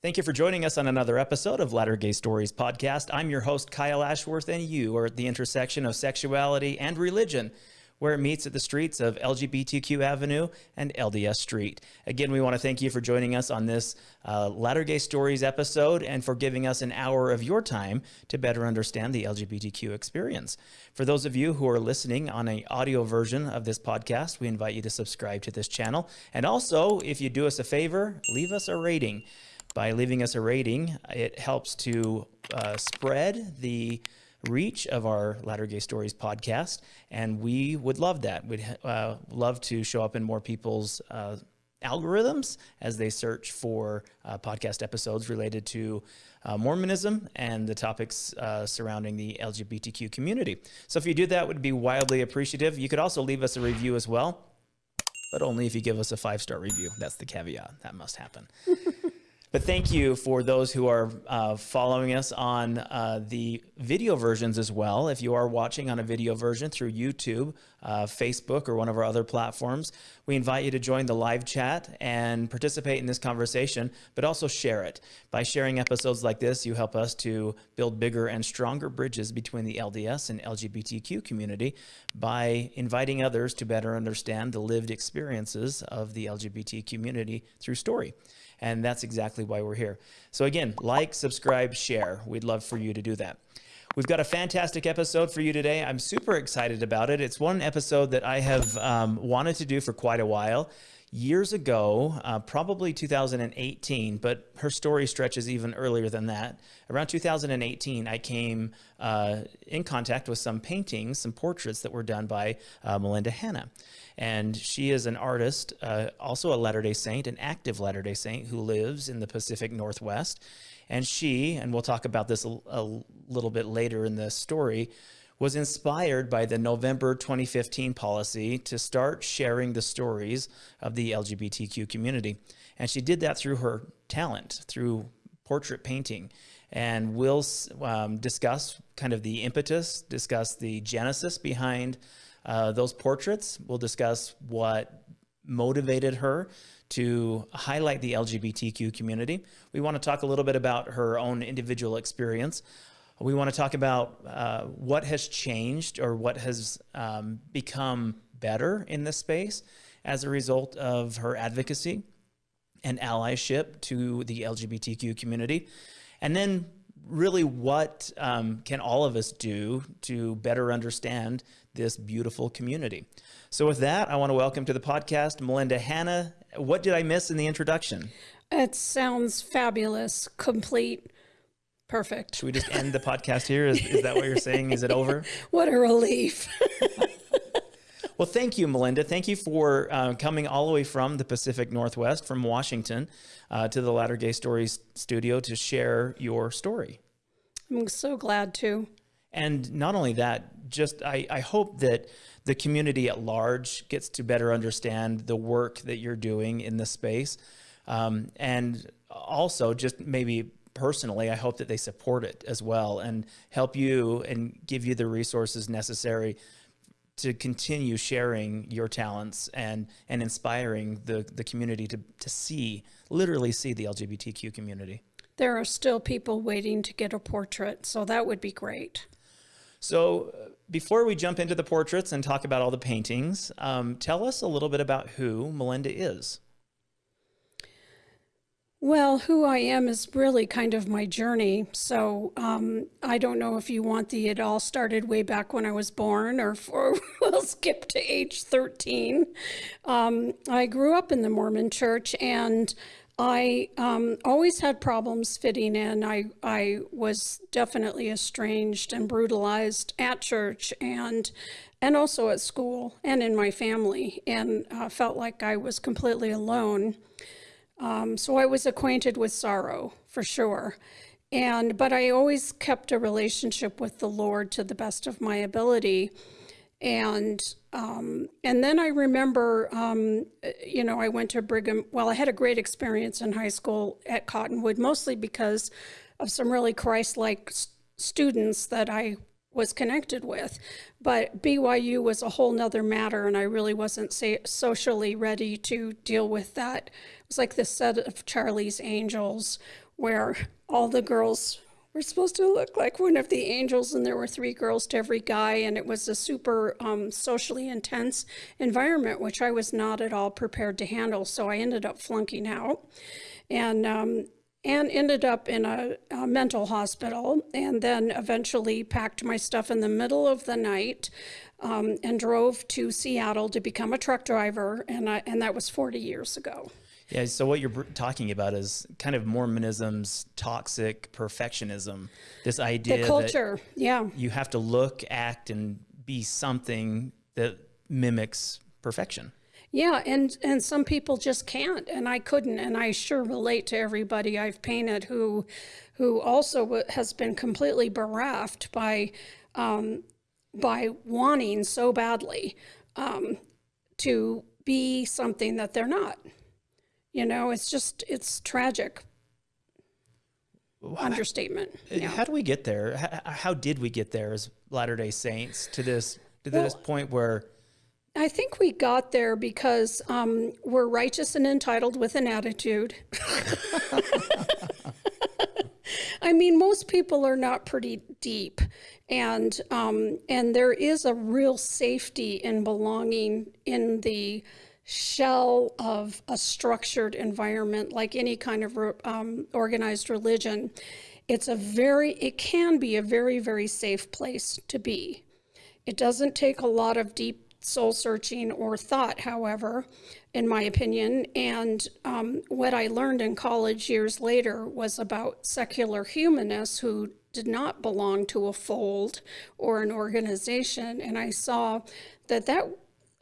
Thank you for joining us on another episode of Latter Gay Stories podcast. I'm your host, Kyle Ashworth, and you are at the intersection of sexuality and religion, where it meets at the streets of LGBTQ Avenue and LDS Street. Again, we want to thank you for joining us on this uh, Latter Gay Stories episode and for giving us an hour of your time to better understand the LGBTQ experience. For those of you who are listening on an audio version of this podcast, we invite you to subscribe to this channel. And also, if you do us a favor, leave us a rating by leaving us a rating. It helps to uh, spread the reach of our Latter Gay Stories podcast, and we would love that. We'd uh, love to show up in more people's uh, algorithms as they search for uh, podcast episodes related to uh, Mormonism and the topics uh, surrounding the LGBTQ community. So if you do that, would be wildly appreciative. You could also leave us a review as well, but only if you give us a five-star review. That's the caveat. That must happen. But thank you for those who are uh, following us on uh, the video versions as well. If you are watching on a video version through YouTube, uh, Facebook, or one of our other platforms, we invite you to join the live chat and participate in this conversation, but also share it. By sharing episodes like this, you help us to build bigger and stronger bridges between the LDS and LGBTQ community by inviting others to better understand the lived experiences of the LGBT community through story. And that's exactly why we're here. So again, like, subscribe, share. We'd love for you to do that. We've got a fantastic episode for you today. I'm super excited about it. It's one episode that I have um, wanted to do for quite a while. Years ago, uh, probably 2018, but her story stretches even earlier than that. Around 2018, I came uh, in contact with some paintings, some portraits that were done by uh, Melinda Hanna. And she is an artist, uh, also a Latter-day Saint, an active Latter-day Saint who lives in the Pacific Northwest. And she, and we'll talk about this a, a little bit later in the story, was inspired by the November 2015 policy to start sharing the stories of the LGBTQ community. And she did that through her talent, through portrait painting. And we'll um, discuss kind of the impetus, discuss the genesis behind uh, those portraits. We'll discuss what motivated her to highlight the LGBTQ community. We want to talk a little bit about her own individual experience. We want to talk about uh, what has changed or what has um, become better in this space as a result of her advocacy and allyship to the LGBTQ community. And then really what um, can all of us do to better understand this beautiful community. So with that, I want to welcome to the podcast Melinda Hanna. What did I miss in the introduction? It sounds fabulous, complete, perfect. Should we just end the podcast here? Is, is that what you're saying? Is it over? what a relief. well, thank you, Melinda. Thank you for uh, coming all the way from the Pacific Northwest, from Washington, uh, to the Latter Gay Stories studio to share your story. I'm so glad to. And not only that, just I, I hope that the community at large gets to better understand the work that you're doing in this space. Um, and also just maybe personally, I hope that they support it as well and help you and give you the resources necessary to continue sharing your talents and and inspiring the the community to to see literally see the LGBTQ community. There are still people waiting to get a portrait, so that would be great. So uh, before we jump into the portraits and talk about all the paintings, um, tell us a little bit about who Melinda is. Well, who I am is really kind of my journey. So um, I don't know if you want the it all started way back when I was born or, or we'll skip to age 13. Um, I grew up in the Mormon church and I um, always had problems fitting in. I, I was definitely estranged and brutalized at church and and also at school and in my family and uh, felt like I was completely alone. Um, so I was acquainted with sorrow for sure. And but I always kept a relationship with the Lord to the best of my ability. And um, and then I remember, um, you know, I went to Brigham. Well, I had a great experience in high school at Cottonwood, mostly because of some really Christ-like students that I was connected with. But BYU was a whole nother matter, and I really wasn't socially ready to deal with that. It was like the set of Charlie's Angels, where all the girls were supposed to look like one of the angels, and there were three girls to every guy, and it was a super um, socially intense environment, which I was not at all prepared to handle. So I ended up flunking out, and um, and ended up in a, a, mental hospital, and then eventually packed my stuff in the middle of the night. Um, and drove to Seattle to become a truck driver, and I, and that was 40 years ago. Yeah, so what you're talking about is kind of Mormonism's toxic perfectionism. This idea the culture, yeah. You have to look, act, and be something that mimics perfection. Yeah, and and some people just can't, and I couldn't, and I sure relate to everybody I've painted who, who also has been completely bereft by, um, by wanting so badly, um, to be something that they're not. You know, it's just, it's tragic. Understatement. Yeah. How do we get there? How, how did we get there as Latter day Saints to this, to well, this point where? I think we got there because um, we're righteous and entitled with an attitude. I mean, most people are not pretty deep, and um, and there is a real safety in belonging in the shell of a structured environment like any kind of um, organized religion. It's a very it can be a very very safe place to be. It doesn't take a lot of deep soul searching or thought however in my opinion. And um, what i learned in college years later was about secular humanists who did not belong to a fold or an organization. And i saw that that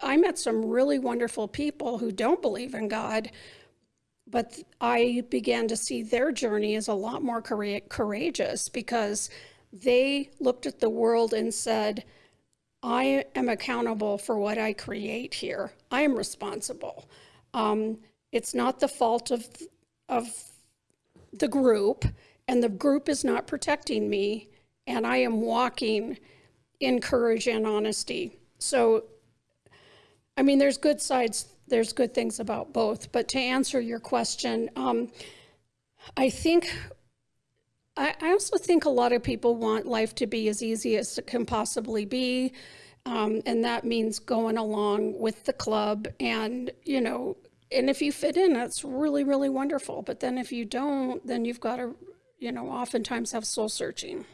I met some really wonderful people who don't believe in God, but I began to see their journey as a lot more courageous because they looked at the world and said, I am accountable for what I create here. I am responsible. Um, it's not the fault of, of the group, and the group is not protecting me, and I am walking in courage and honesty. So I mean, there's good sides, there's good things about both. But to answer your question, um, I think, I, I, also think a lot of people want life to be as easy as it can possibly be. Um, and that means going along with the club and, you know, and if you fit in, that's really, really wonderful. But then if you don't, then you've got to, you know, oftentimes have soul searching.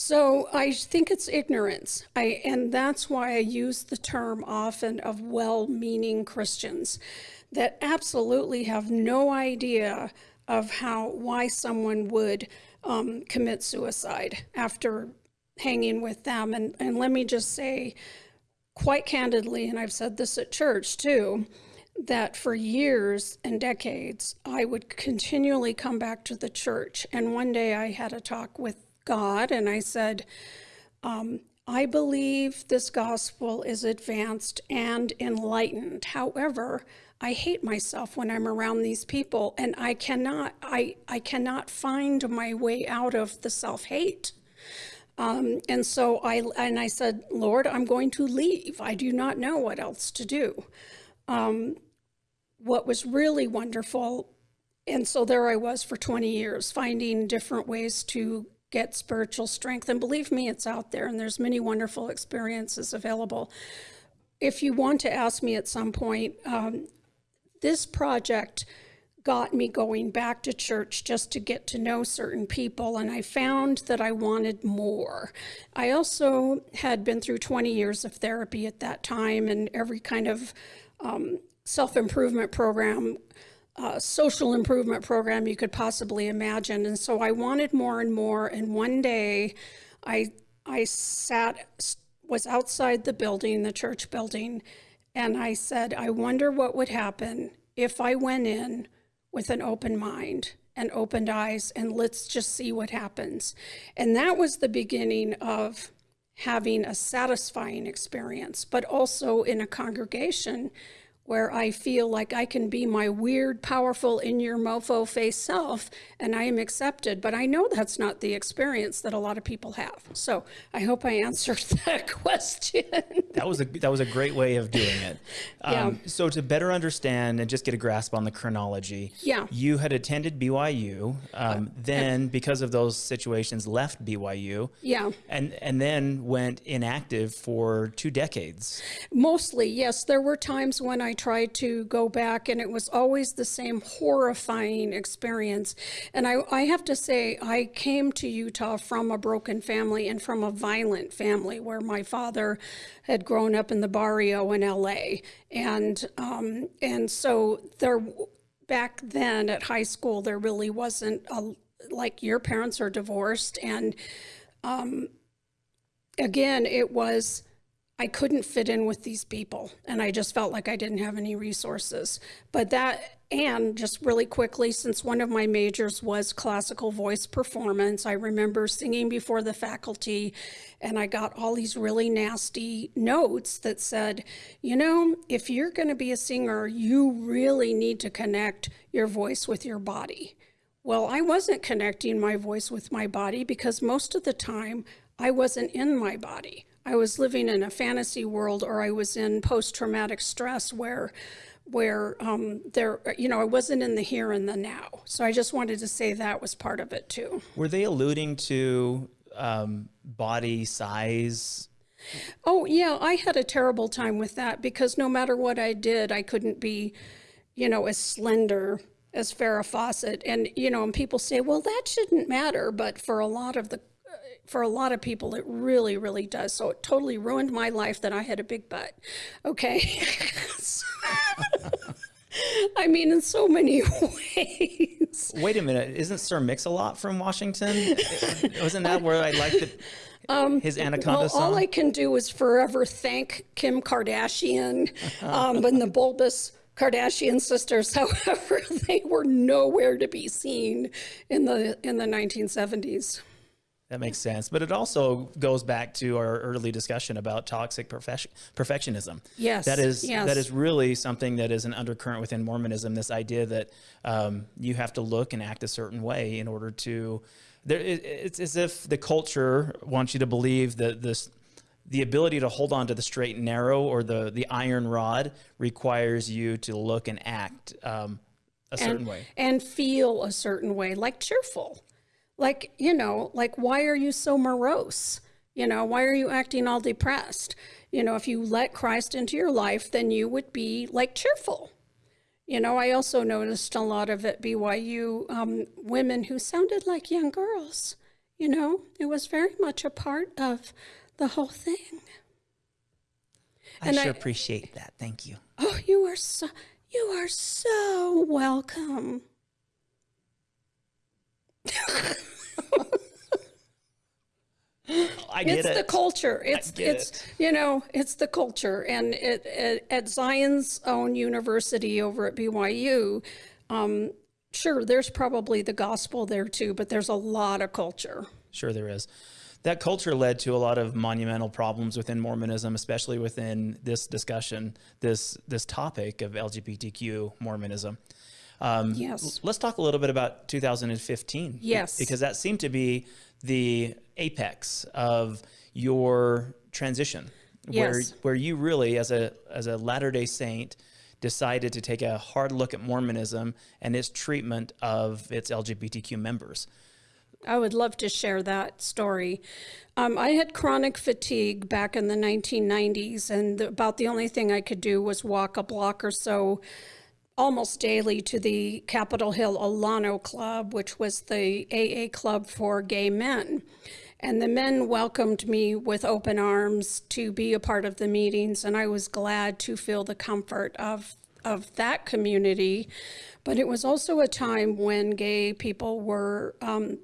So I think it's ignorance. I, and that's why I use the term often of well-meaning Christians that absolutely have no idea of how, why someone would um, commit suicide after hanging with them. And, and let me just say quite candidly, and I've said this at church too, that for years and decades, I would continually come back to the church. And one day I had a talk with God and I said, um, I believe this gospel is advanced and enlightened. However, I hate myself when I'm around these people and I cannot, I, I cannot find my way out of the self-hate. Um, and so I, and I said, Lord, I'm going to leave. I do not know what else to do. Um, what was really wonderful, and so there I was for 20 years, finding different ways to get spiritual strength. And believe me, it's out there and there's many wonderful experiences available. If you want to ask me at some point, um, this project got me going back to church just to get to know certain people and I found that I wanted more. I also had been through 20 years of therapy at that time and every kind of um, self-improvement program uh, social improvement program you could possibly imagine. And so I wanted more and more. And one day I, I sat, was outside the building, the church building, and I said, I wonder what would happen if I went in with an open mind and opened eyes and let's just see what happens. And that was the beginning of having a satisfying experience, but also in a congregation where I feel like I can be my weird, powerful, in your mofo face self and I am accepted. But I know that's not the experience that a lot of people have. So I hope I answered that question. that was a that was a great way of doing it. Yeah. Um, so to better understand and just get a grasp on the chronology, Yeah. you had attended BYU, um, then because of those situations left BYU, yeah. and and then went inactive for two decades. Mostly, yes. There were times when I tried to go back, and it was always the same horrifying experience. And I, I have to say, I came to Utah from a broken family and from a violent family where my father had grown up in the barrio in LA. And, um, and so there, back then at high school, there really wasn't a, like your parents are divorced. And um, again, it was, I couldn't fit in with these people and I just felt like I didn't have any resources. But that, and just really quickly, since one of my majors was classical voice performance, I remember singing before the faculty and I got all these really nasty notes that said, you know, if you're going to be a singer, you really need to connect your voice with your body. Well, I wasn't connecting my voice with my body because most of the time I wasn't in my body. I was living in a fantasy world or I was in post-traumatic stress where where um, there, you know, I wasn't in the here and the now. So I just wanted to say that was part of it too. Were they alluding to um, body size? Oh yeah, I had a terrible time with that because no matter what I did, I couldn't be, you know, as slender as Farrah Fawcett. And you know, and people say, well, that shouldn't matter, but for a lot of the for a lot of people, it really, really does. So it totally ruined my life that I had a big butt. Okay. I mean, in so many ways. Wait a minute, isn't Sir Mix-a-Lot from Washington? Wasn't that where I liked it? his Anaconda Well, song? all I can do is forever thank Kim Kardashian um, and the bulbous Kardashian sisters. However, they were nowhere to be seen in the in the 1970s. That makes sense. But it also goes back to our early discussion about toxic perfection, perfectionism. Yes, That is, yes. that is really something that is an undercurrent within Mormonism, this idea that um, you have to look and act a certain way in order to, there, it, it's as if the culture wants you to believe that this, the ability to hold on to the straight and narrow or the, the iron rod requires you to look and act um, a certain way. and feel a certain way, like cheerful. Like, you know, like, why are you so morose? You know, why are you acting all depressed? You know, if you let Christ into your life, then you would be like cheerful. You know, I also noticed a lot of at BYU um, women who sounded like young girls. You know, it was very much a part of the whole thing. I and sure I- appreciate that. Thank you. Oh, you are so you are so welcome. I get it's it. the culture. It's it's it. you know it's the culture, and it, it, at Zion's own university over at BYU, um, sure, there's probably the gospel there too, but there's a lot of culture. Sure, there is. That culture led to a lot of monumental problems within Mormonism, especially within this discussion, this this topic of LGBTQ Mormonism. Um, Yes. Let's talk a little bit about 2015. Yes. Because that seemed to be the apex of your transition, where Yes. where you really, as a as a Latter Day Saint, decided to take a hard look at Mormonism and its treatment of its LGBTQ members. I would love to share that story. Um, I had chronic fatigue back in the 1990s, and the, about the only thing I could do was walk a block or so almost daily to the Capitol Hill Alano Club, which was the AA club for gay men. And the men welcomed me with open arms to be a part of the meetings, and I was glad to feel the comfort of of that community. But it was also a time when gay people were um,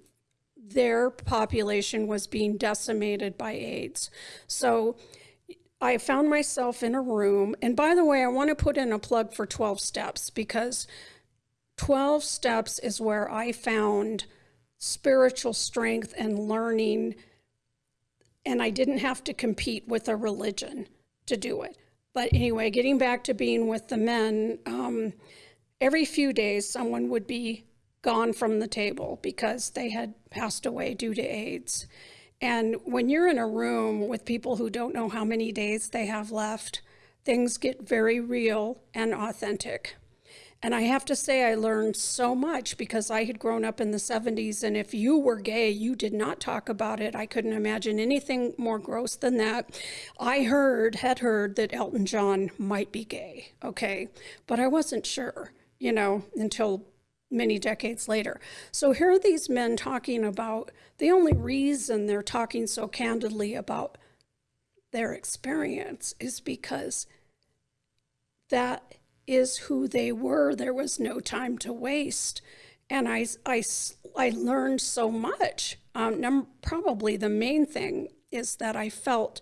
their population was being decimated by AIDS. So I found myself in a room. And by the way, I want to put in a plug for 12 steps because 12 steps is where I found spiritual strength and learning. And I didn't have to compete with a religion to do it. but anyway, getting back to being with the men, um, every few days someone would be gone from the table because they had passed away due to AIDS. And when you're in a room with people who don't know how many days they have left, things get very real and authentic. And I have to say, I learned so much because I had grown up in the 70s. And if you were gay, you did not talk about it. I couldn't imagine anything more gross than that. I heard, had heard that Elton John might be gay, okay? But I wasn't sure, you know, until many decades later. So here are these men talking about the only reason they're talking so candidly about their experience is because that is who they were. There was no time to waste. And I, I, I learned so much. Um, probably the main thing is that I felt,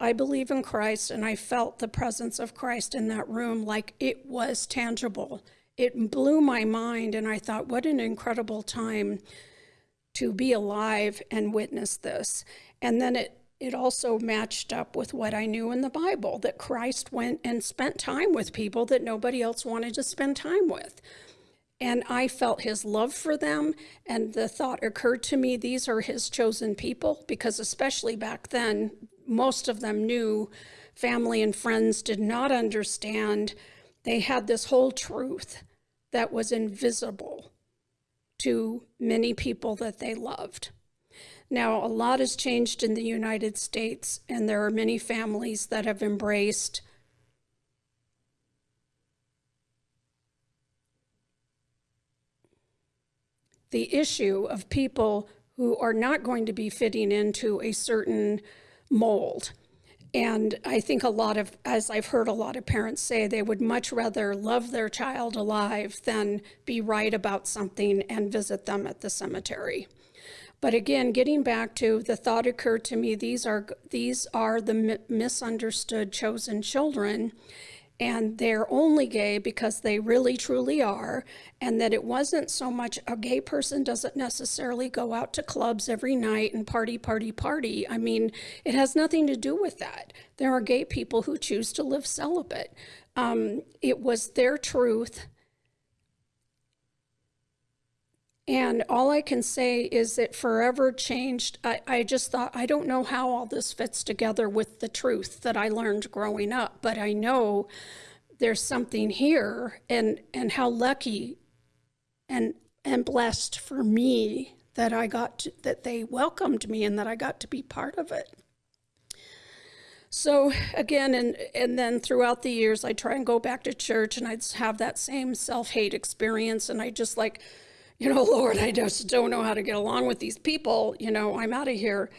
I believe in Christ, and I felt the presence of Christ in that room like it was tangible. It blew my mind, and I thought, what an incredible time to be alive and witness this. And then it it also matched up with what I knew in the Bible that Christ went and spent time with people that nobody else wanted to spend time with. And I felt his love for them. And the thought occurred to me these are his chosen people, because especially back then, most of them knew family and friends did not understand. They had this whole truth that was invisible to many people that they loved. Now, a lot has changed in the United States, and there are many families that have embraced the issue of people who are not going to be fitting into a certain mold. And I think a lot of, as I've heard a lot of parents say, they would much rather love their child alive than be right about something and visit them at the cemetery. But again, getting back to the thought occurred to me, these are, these are the misunderstood chosen children and they're only gay because they really truly are and that it wasn't so much a gay person doesn't necessarily go out to clubs every night and party party party. I mean it has nothing to do with that. There are gay people who choose to live celibate. Um, it was their truth And all I can say is it forever changed. I, I just thought, I don't know how all this fits together with the truth that I learned growing up, but I know there's something here and, and how lucky and, and blessed for me that I got to, that they welcomed me and that I got to be part of it. So again, and and then throughout the years, I try and go back to church, and I'd have that same self hate experience, and I just like you know, Lord, I just don't know how to get along with these people. You know, I'm out of here.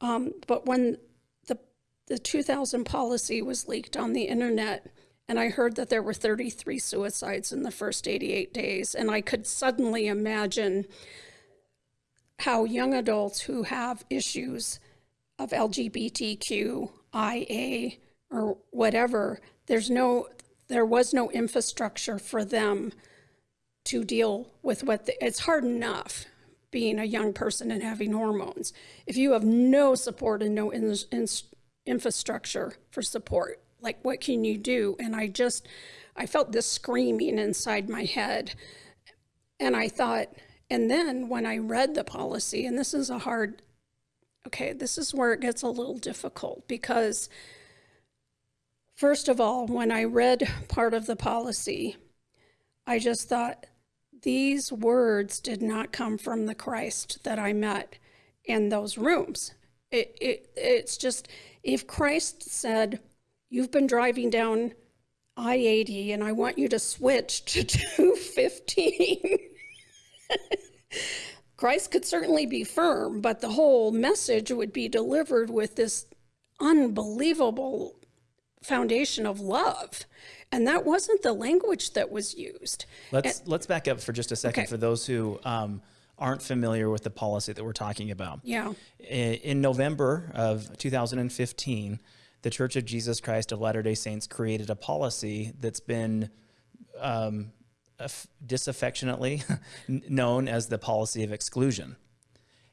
Um, but when the the 2000 policy was leaked on the internet, and I heard that there were 33 suicides in the first 88 days, and I could suddenly imagine how young adults who have issues of LGBTQIA or whatever, there's no, there was no infrastructure for them to deal with what the, it's hard enough being a young person and having hormones. If you have no support and no in, in, infrastructure for support, like what can you do? And I just, I felt this screaming inside my head. And I thought, and then when I read the policy, and this is a hard, okay, this is where it gets a little difficult because, first of all, when I read part of the policy, I just thought, these words did not come from the Christ that I met in those rooms. It, it, it's just, if Christ said, You've been driving down I 80 and I want you to switch to 215, Christ could certainly be firm, but the whole message would be delivered with this unbelievable foundation of love and that wasn't the language that was used. Let's and, let's back up for just a second okay. for those who um, aren't familiar with the policy that we're talking about. Yeah. In November of 2015, the Church of Jesus Christ of Latter-day Saints created a policy that's been um, disaffectionately known as the policy of exclusion.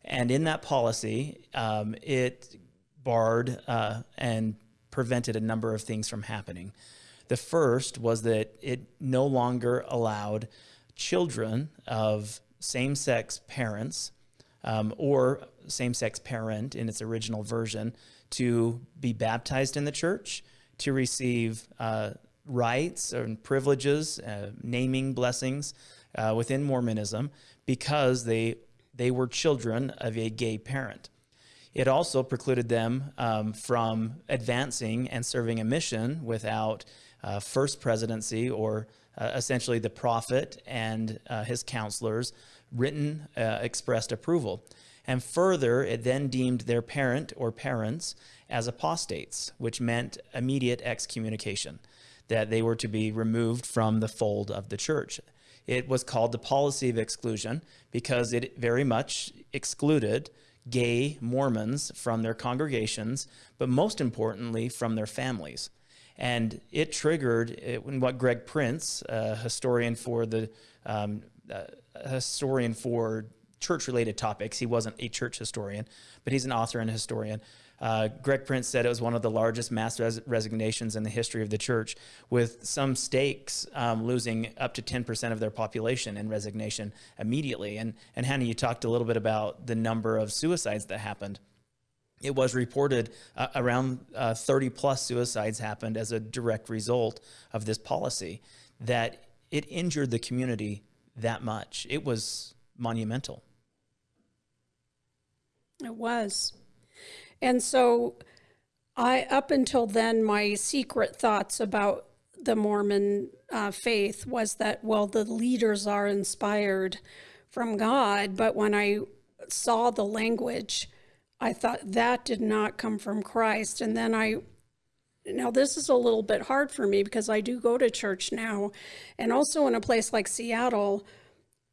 And in that policy, um, it barred uh, and prevented a number of things from happening. The first was that it no longer allowed children of same sex parents um, or same sex parent in its original version to be baptized in the church, to receive uh, rights and privileges, uh, naming blessings uh, within Mormonism because they, they were children of a gay parent. It also precluded them um, from advancing and serving a mission without uh, first presidency or uh, essentially the prophet and uh, his counselors written uh, expressed approval. And further, it then deemed their parent or parents as apostates, which meant immediate excommunication, that they were to be removed from the fold of the church. It was called the policy of exclusion because it very much excluded gay Mormons from their congregations, but most importantly, from their families. And it triggered it, what Greg Prince, a historian for the um, a historian for church-related topics. He wasn't a church historian, but he's an author and historian. Uh, Greg Prince said it was one of the largest mass res resignations in the history of the church, with some stakes um, losing up to 10% of their population in resignation immediately. And, and Hanna, you talked a little bit about the number of suicides that happened. It was reported uh, around uh, 30 plus suicides happened as a direct result of this policy, that it injured the community that much. It was monumental. It was. And so I, up until then, my secret thoughts about the Mormon uh, faith was that, well, the leaders are inspired from God. But when I saw the language, I thought that did not come from Christ. And then I, now this is a little bit hard for me because I do go to church now. And also in a place like Seattle,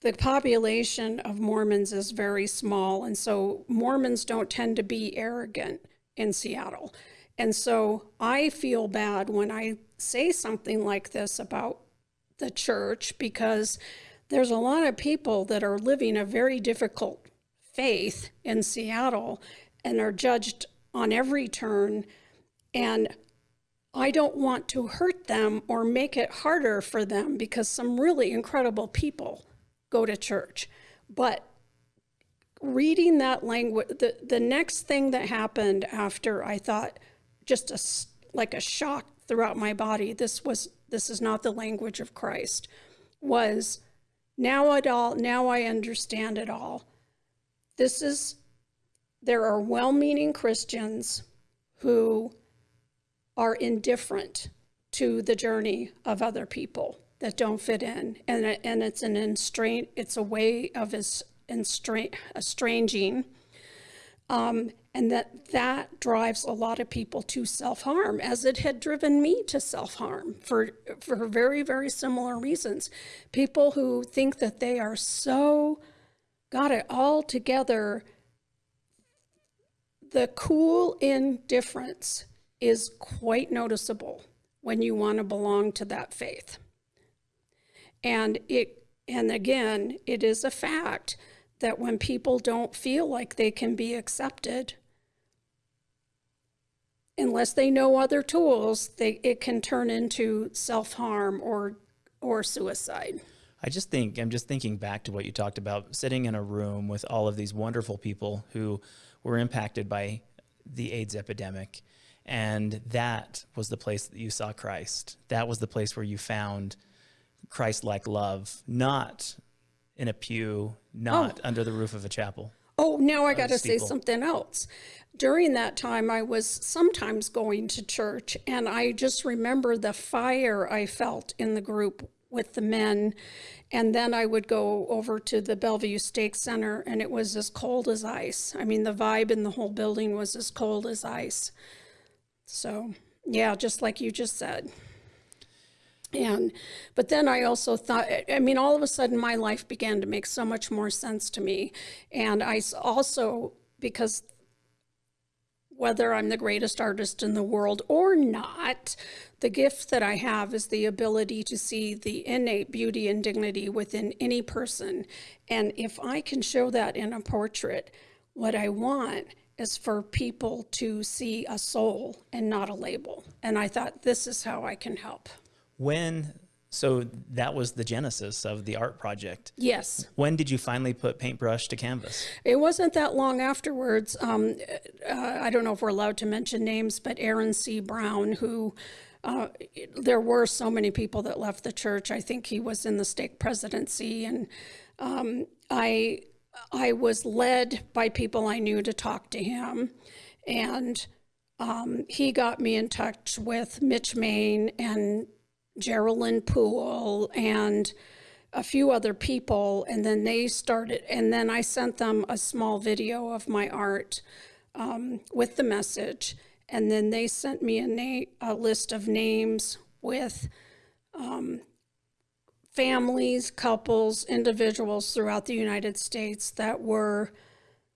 the population of Mormons is very small. And so Mormons don't tend to be arrogant in Seattle. And so I feel bad when I say something like this about the church because there's a lot of people that are living a very difficult faith in Seattle and are judged on every turn. And I don't want to hurt them or make it harder for them because some really incredible people go to church. But reading that language, the, the next thing that happened after I thought just a, like a shock throughout my body, this was, this is not the language of Christ, was now it all, now I understand it all. This is, there are well-meaning Christians who are indifferent to the journey of other people that don't fit in. And, and it's an enstrain, it's a way of estranging. Um, and that that drives a lot of people to self-harm as it had driven me to self-harm for for very very similar reasons people who think that they are so got it all together the cool indifference is quite noticeable when you want to belong to that faith and it and again, it is a fact that when people don't feel like they can be accepted, unless they know other tools, they, it can turn into self-harm or or suicide. I just think, I'm just thinking back to what you talked about, sitting in a room with all of these wonderful people who were impacted by the AIDS epidemic. And that was the place that you saw Christ. That was the place where you found Christ-like love, not in a pew, not oh. under the roof of a chapel. Oh, now I got to say something else. During that time, I was sometimes going to church, and I just remember the fire I felt in the group with the men. And then I would go over to the Bellevue Stake Center, and it was as cold as ice. I mean, the vibe in the whole building was as cold as ice. So, yeah, just like you just said. And, but then I also thought, I mean, all of a sudden my life began to make so much more sense to me. And I also, because whether I'm the greatest artist in the world or not, the gift that I have is the ability to see the innate beauty and dignity within any person. And if I can show that in a portrait, what I want is for people to see a soul and not a label. And I thought, this is how I can help. When, so that was the genesis of the art project. Yes. When did you finally put paintbrush to canvas? It wasn't that long afterwards. Um, uh, I don't know if we're allowed to mention names, but Aaron C. Brown, who uh, there were so many people that left the church. I think he was in the stake presidency, and um, I I was led by people I knew to talk to him, and um, he got me in touch with Mitch Mayne and Geraldine Poole and a few other people, and then they started, and then I sent them a small video of my art um, with the message, and then they sent me a, a list of names with um, families, couples, individuals throughout the United States that were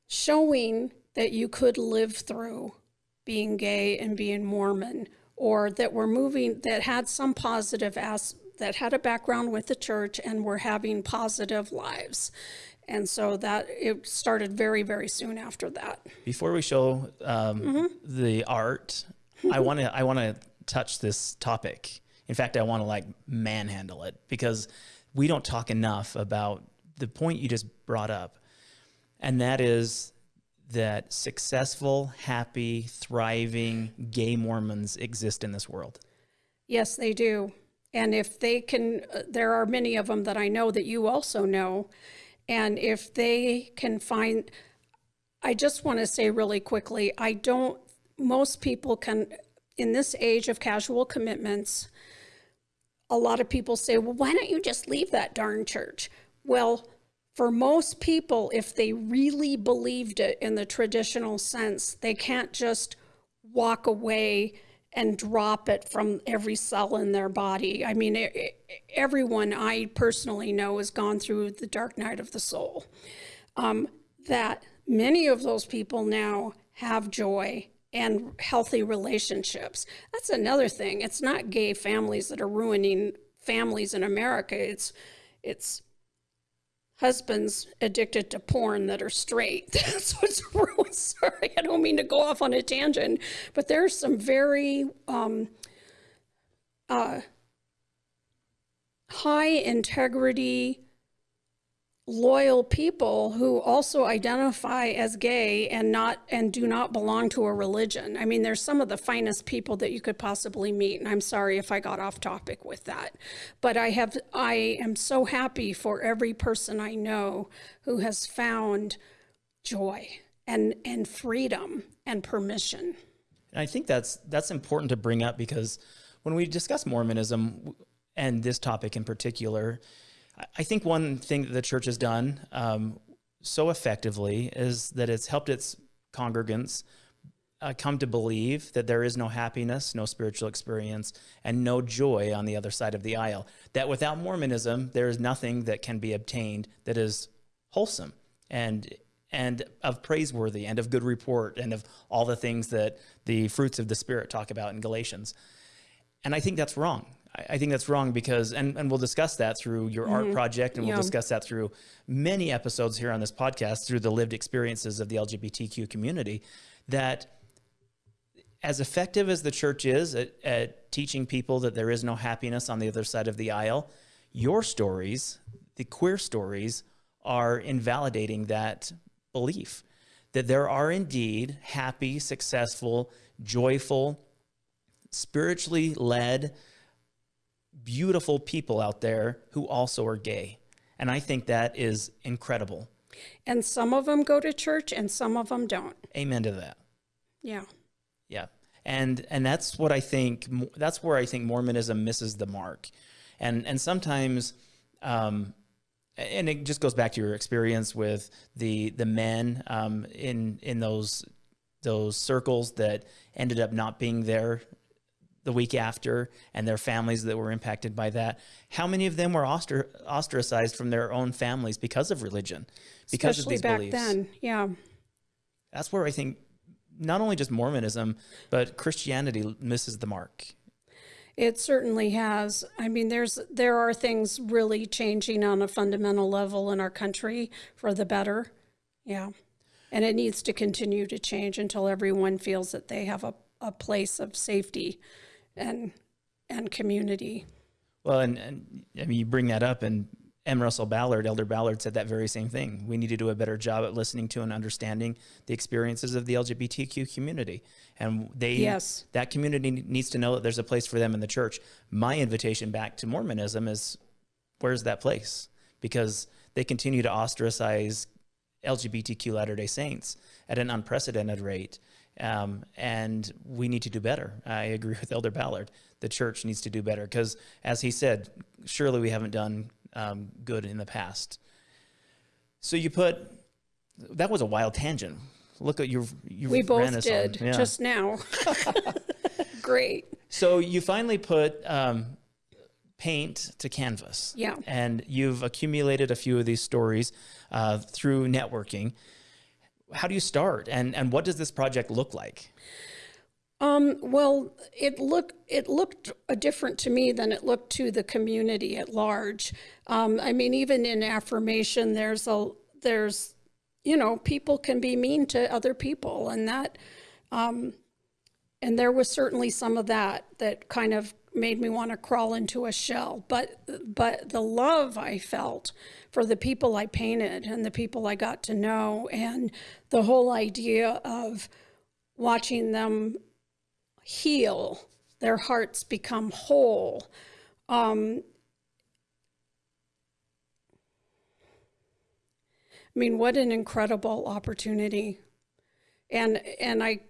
showing that you could live through being gay and being Mormon, or that were moving, that had some positive as that had a background with the church and were having positive lives. And so that it started very, very soon after that. Before we show um, mm-hmm. the art, I want to I want to touch this topic. In fact, I want to like manhandle it because we don't talk enough about the point you just brought up, and that is that successful, happy, thriving gay Mormons exist in this world. Yes, they do. And if they can, uh, there are many of them that I know that you also know. And if they can find, I just want to say really quickly, I don't, most people can, in this age of casual commitments, a lot of people say, well, why don't you just leave that darn church? Well, for most people, if they really believed it in the traditional sense, they can't just walk away and drop it from every cell in their body. I mean, everyone I personally know has gone through the dark night of the soul. Um, that many of those people now have joy and healthy relationships. That's another thing. It's not gay families that are ruining families in America. It's it's husbands addicted to porn that are straight. That's what's ruined. Sorry, I don't mean to go off on a tangent, but there's some very um, uh, high integrity loyal people who also identify as gay and not and do not belong to a religion. I mean, there's some of the finest people that you could possibly meet, and I'm sorry if I got off topic with that. But I have I am so happy for every person I know who has found joy and and freedom and permission. And I think that's that's important to bring up because when we discuss Mormonism and this topic in particular, I think one thing that the church has done um, so effectively is that it's helped its congregants uh, come to believe that there is no happiness, no spiritual experience, and no joy on the other side of the aisle. That without Mormonism, there is nothing that can be obtained that is wholesome and and of praiseworthy and of good report and of all the things that the fruits of the spirit talk about in Galatians. And I think that's wrong. I think that's wrong because, and, and we'll discuss that through your mm-hmm. art project, and we'll discuss that through many episodes here on this podcast through the lived experiences of the LGBTQ community. That as effective as the church is at, at teaching people that there is no happiness on the other side of the aisle, your stories, the queer stories, are invalidating that belief that there are indeed happy, successful, joyful, spiritually led, beautiful people out there who also are gay. And I think that is incredible. And some of them go to church and some of them don't. Amen to that. Yeah. Yeah. And and that's what I think that's where I think Mormonism misses the mark. And and sometimes um and it just goes back to your experience with the the men um, in in those those circles that ended up not being there the week after and their families that were impacted by that. How many of them were ostracized from their own families because of religion, because Especially of these back beliefs? then, yeah. That's where I think not only just Mormonism, but Christianity misses the mark. It certainly has. I mean, there's there are things really changing on a fundamental level in our country for the better. Yeah. And it needs to continue to change until everyone feels that they have a, a place of safety and and community. Well, and, and I mean, you bring that up, and M. Russell Ballard, Elder Ballard, said that very same thing. We need to do a better job at listening to and understanding the experiences of the LGBTQ community, and they Yes. that community needs to know that there's a place for them in the church. My invitation back to Mormonism is, where's that place? Because they continue to ostracize LGBTQ Latter Day Saints at an unprecedented rate. Um, and we need to do better. I agree with Elder Ballard. The church needs to do better because, as he said, surely we haven't done um, good in the past. So you put that was a wild tangent. Look at you. You We ran both did yeah. just now. Great. So you finally put um, paint to canvas. Yeah. And you've accumulated a few of these stories uh, through networking. How do you start, and and what does this project look like? Um, well, it looked it looked different to me than it looked to the community at large. Um, I mean, even in affirmation, there's a there's you know people can be mean to other people, and that um, and there was certainly some of that that kind of made me want to crawl into a shell. But but the love I felt for the people I painted and the people I got to know, and the whole idea of watching them heal, their hearts become whole. Um, I mean, what an incredible opportunity. And and I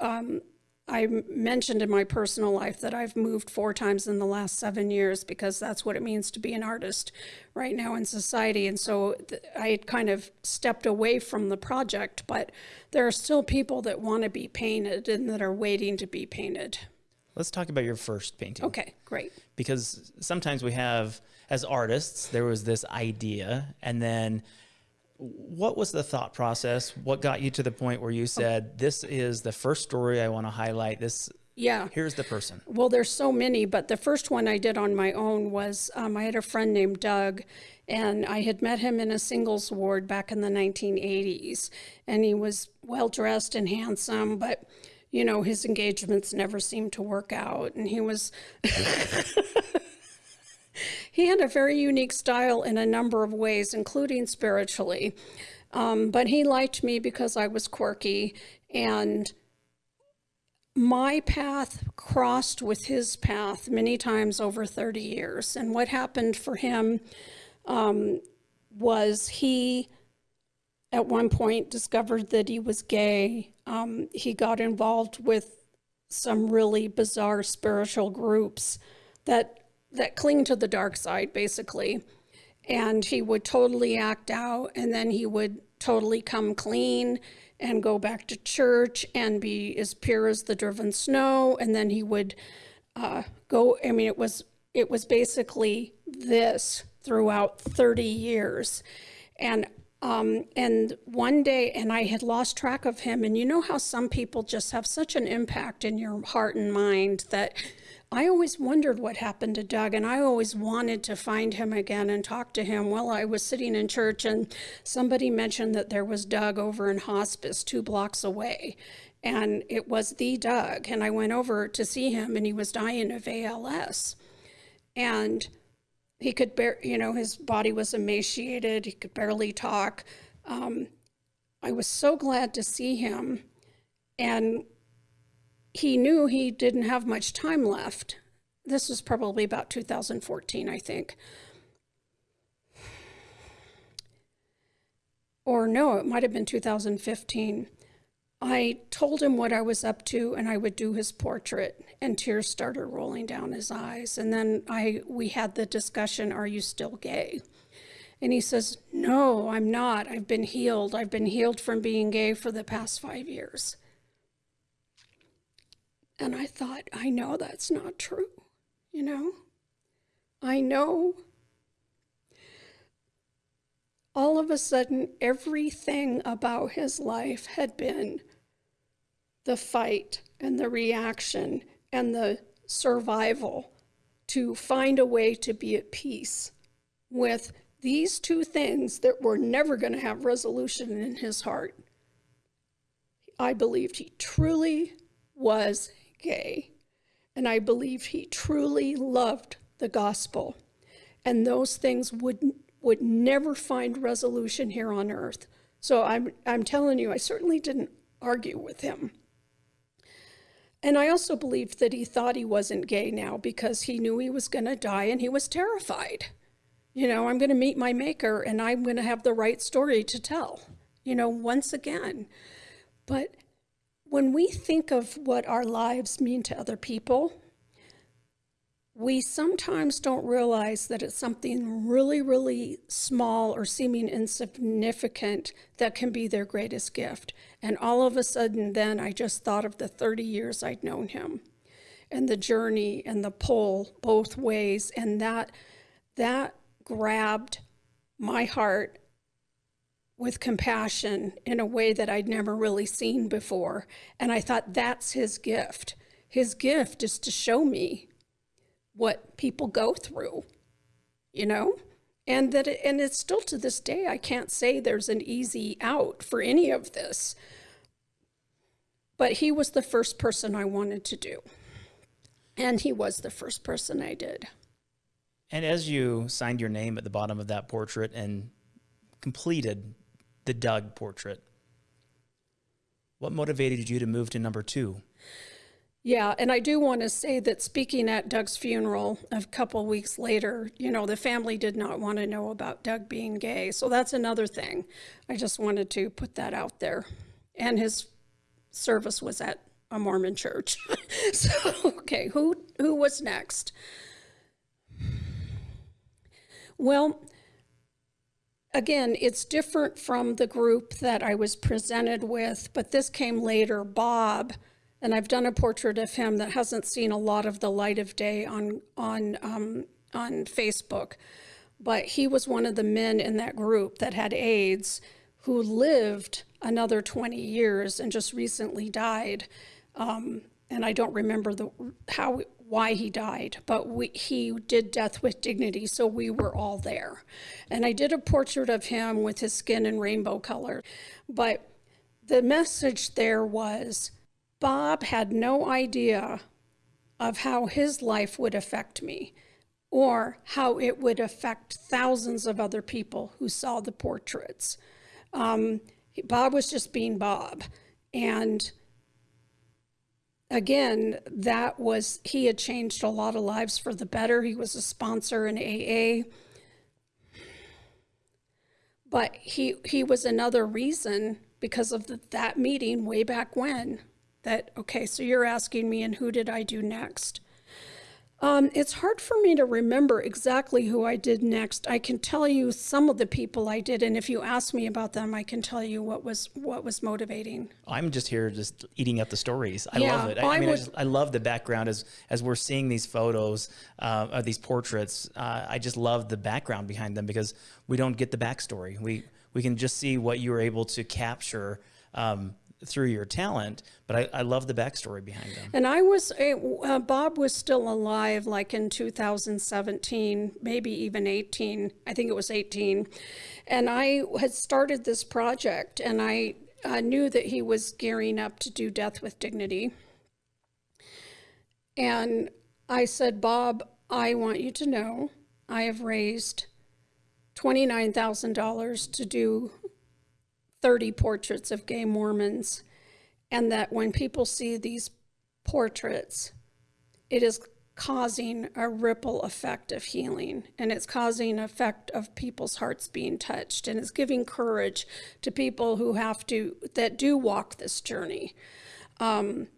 um, I mentioned in my personal life that I've moved four times in the last seven years because that's what it means to be an artist right now in society. And so th- I had kind of stepped away from the project, but there are still people that want to be painted and that are waiting to be painted. Let's talk about your first painting. Okay, great. Because sometimes we have, as artists, there was this idea, and then what was the thought process? What got you to the point where you said, "This is the first story I want to highlight. This Yeah. here's the person." Well, there's so many, but the first one I did on my own was um, I had a friend named Doug, and I had met him in a singles ward back in the 1980s. And he was well dressed and handsome, but you know, his engagements never seemed to work out. And he was. he had a very unique style in a number of ways, including spiritually. Um, but he liked me because I was quirky and my path crossed with his path many times over 30 years. And what happened for him um, was he, at one point, discovered that he was gay. Um, he got involved with some really bizarre spiritual groups that that cling to the dark side, basically. And he would totally act out, and then he would totally come clean and go back to church and be as pure as the driven snow. And then he would uh, go. I mean, it was it was basically this throughout 30 years, and um, and one day, and I had lost track of him. And you know how some people just have such an impact in your heart and mind that I always wondered what happened to Doug, and I always wanted to find him again and talk to him. Well, I was sitting in church, and somebody mentioned that there was Doug over in hospice two blocks away. And it was the Doug. And I went over to see him, and he was dying of ALS. And he could bear, you know, his body was emaciated, he could barely talk. Um, I was so glad to see him. And he knew he didn't have much time left. This was probably about 2014, I think. Or no, it might have been 2015. I told him what I was up to and I would do his portrait and tears started rolling down his eyes and then I we had the discussion are you still gay? And he says, "No, I'm not. I've been healed. I've been healed from being gay for the past 5 years." And I thought, I know that's not true, you know? I know. All of a sudden, everything about his life had been the fight and the reaction and the survival to find a way to be at peace with these two things that were never going to have resolution in his heart I believed he truly was gay. And I believe he truly loved the gospel. And those things would, would never find resolution here on earth. So I'm, I'm telling you, I certainly didn't argue with him. And I also believed that he thought he wasn't gay now because he knew he was going to die and he was terrified. You know, I'm going to meet my maker and I'm going to have the right story to tell, you know, once again. But when we think of what our lives mean to other people, we sometimes don't realize that it's something really, really small or seeming insignificant that can be their greatest gift. And all of a sudden, then I just thought of the 30 years I'd known him and the journey and the pull both ways. And that, that grabbed my heart with compassion in a way that I'd never really seen before. And I thought, that's his gift. His gift is to show me what people go through, you know? And that it, and it's still to this day I can't say there's an easy out for any of this. But he was the first person I wanted to do. And he was the first person I did. And as you signed your name at the bottom of that portrait and completed the Doug portrait, what motivated you to move to number two? Yeah, and I do want to say that speaking at Doug's funeral a couple weeks later, you know, the family did not want to know about Doug being gay. So that's another thing. I just wanted to put that out there. And his service was at a Mormon church. so, okay, who who was next? Well, again, it's different from the group that I was presented with, but this came later. Bob and I've done a portrait of him that hasn't seen a lot of the light of day on on um, on Facebook, but he was one of the men in that group that had AIDS, who lived another 20 years and just recently died. Um, and I don't remember the how why he died, but we, he did death with dignity, so we were all there. And I did a portrait of him with his skin in rainbow color, but the message there was Bob had no idea of how his life would affect me or how it would affect thousands of other people who saw the portraits. Um, Bob was just being Bob. And again, that was, he had changed a lot of lives for the better. He was a sponsor in AA. But he, he was another reason because of the, that meeting way back when that, okay, so you're asking me, and who did I do next? Um, it's hard for me to remember exactly who I did next. I can tell you some of the people I did, and if you ask me about them, I can tell you what was what was motivating. I'm just here, just eating up the stories. I yeah, love it. I, I mean, would, I, just, I, love the background as as we're seeing these photos uh, of these portraits. Uh, I just love the background behind them because we don't get the backstory. We we can just see what you were able to capture. Um, through your talent, but I, I love the backstory behind them. And I was, uh, Bob was still alive like in 2017, maybe even 18. I think it was 18. And I had started this project and I uh, knew that he was gearing up to do Death with Dignity. And I said, Bob, I want you to know I have raised $29,000 to do 30 portraits of gay Mormons, and that when people see these portraits, it is causing a ripple effect of healing and it's causing effect of people's hearts being touched and it's giving courage to people who have to that do walk this journey. Um,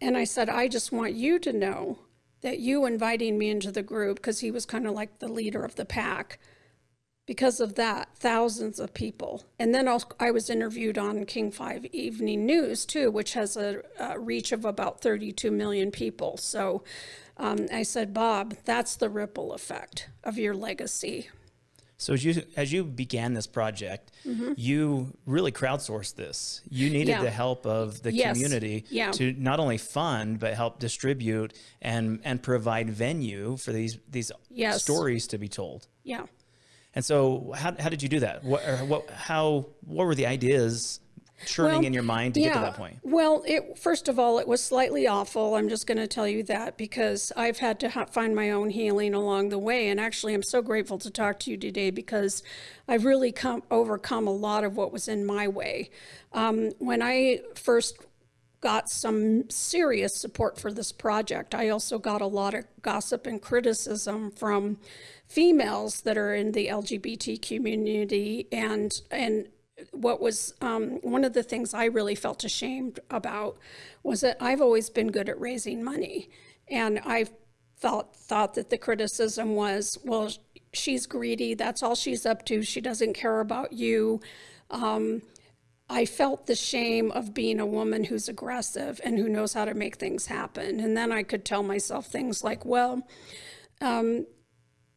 and i said i just want you to know that you inviting me into the group because he was kind of like the leader of the pack because of that, thousands of people. And then I was interviewed on King 5 Evening News too, which has a, a reach of about 32 million people. So um, I said, Bob, that's the ripple effect of your legacy. So as you as you began this project, mm -hmm. you really crowdsourced this. You needed yeah. the help of the yes. community yeah. to not only fund but help distribute and and provide venue for these these yes. stories to be told. Yeah. And so how, how did you do that? What, what, how, what were the ideas churning in your mind to get to that point? Well, it, first of all, it was slightly awful. I'm just going to tell you that because I've had to ha- find my own healing along the way. And actually, I'm so grateful to talk to you today because I've really come overcome a lot of what was in my way. Um, when I first got some serious support for this project, I also got a lot of gossip and criticism from females that are in the LGBT community and and what was um, one of the things I really felt ashamed about was that I've always been good at raising money, and I felt thought that the criticism was, well, she's greedy. That's all she's up to. She doesn't care about you. Um, I felt the shame of being a woman who's aggressive and who knows how to make things happen. And then I could tell myself things like, well, um,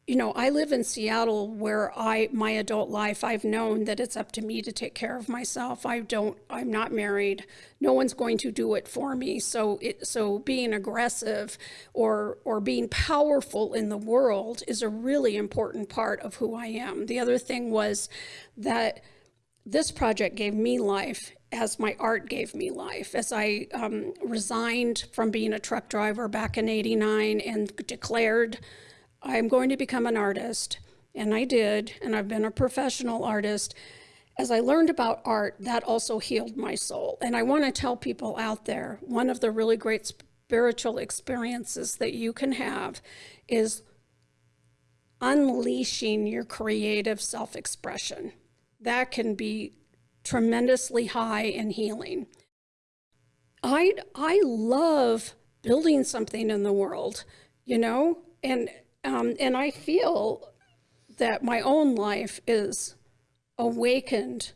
you know, I live in Seattle where I, my adult life, I've known that it's up to me to take care of myself. I don't, I'm not married. No one's going to do it for me. So it, so being aggressive or, or being powerful in the world is a really important part of who I am. The other thing was that this project gave me life as my art gave me life. As I um, resigned from being a truck driver back in 89 and declared I'm going to become an artist. And I did, and I've been a professional artist. As I learned about art, that also healed my soul. And I want to tell people out there one of the really great spiritual experiences that you can have is unleashing your creative self expression. That can be tremendously high and healing. I, I love building something in the world, you know, and um, and I feel that my own life is awakened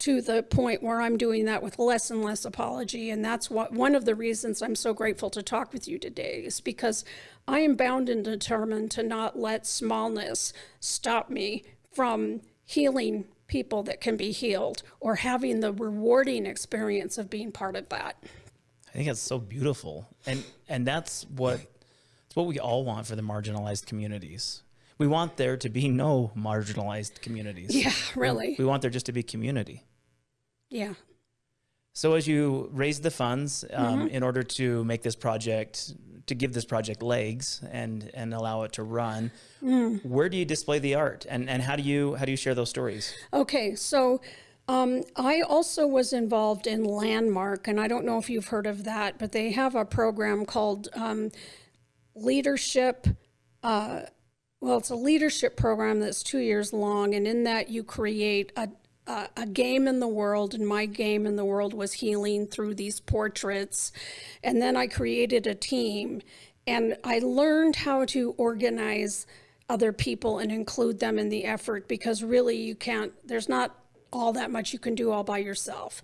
to the point where I'm doing that with less and less apology. And that's what one of the reasons I'm so grateful to talk with you today is because I am bound and determined to not let smallness stop me from healing people that can be healed or having the rewarding experience of being part of that. I think that's so beautiful. And and that's what what we all want for the marginalized communities. We want there to be no marginalized communities. Yeah, really. We want there just to be community. Yeah. So as you raise the funds um, mm-hmm. in order to make this project, to give this project legs and and allow it to run, mm. where do you display the art, and and how do you how do you share those stories? Okay, so. Um, I also was involved in Landmark, and I don't know if you've heard of that, but they have a program called um, leadership. Uh, well, it's a leadership program that's two years long, and in that you create a, a, a game in the world. And my game in the world was healing through these portraits. And then I created a team, and I learned how to organize other people and include them in the effort because really you can't, there's not all that much you can do all by yourself.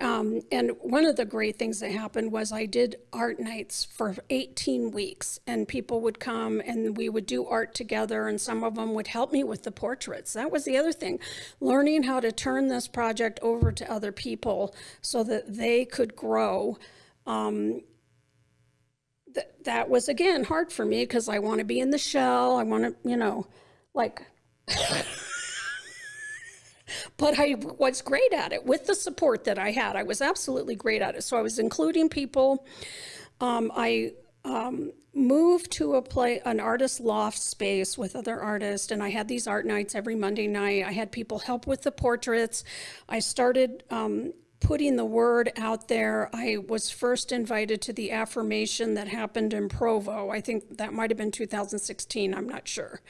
Um, and one of the great things that happened was I did art nights for 18 weeks, and people would come and we would do art together, and some of them would help me with the portraits. That was the other thing, learning how to turn this project over to other people so that they could grow. Um, th- that was again hard for me because I want to be in the shell. I want to, you know, like. but I was great at it with the support that I had. I was absolutely great at it. So I was including people. Um, I um, moved to a play, an artist loft space with other artists, and I had these art nights every Monday night. I had people help with the portraits. I started um, putting the word out there. I was first invited to the affirmation that happened in Provo. I think that might have been 2016. I'm not sure.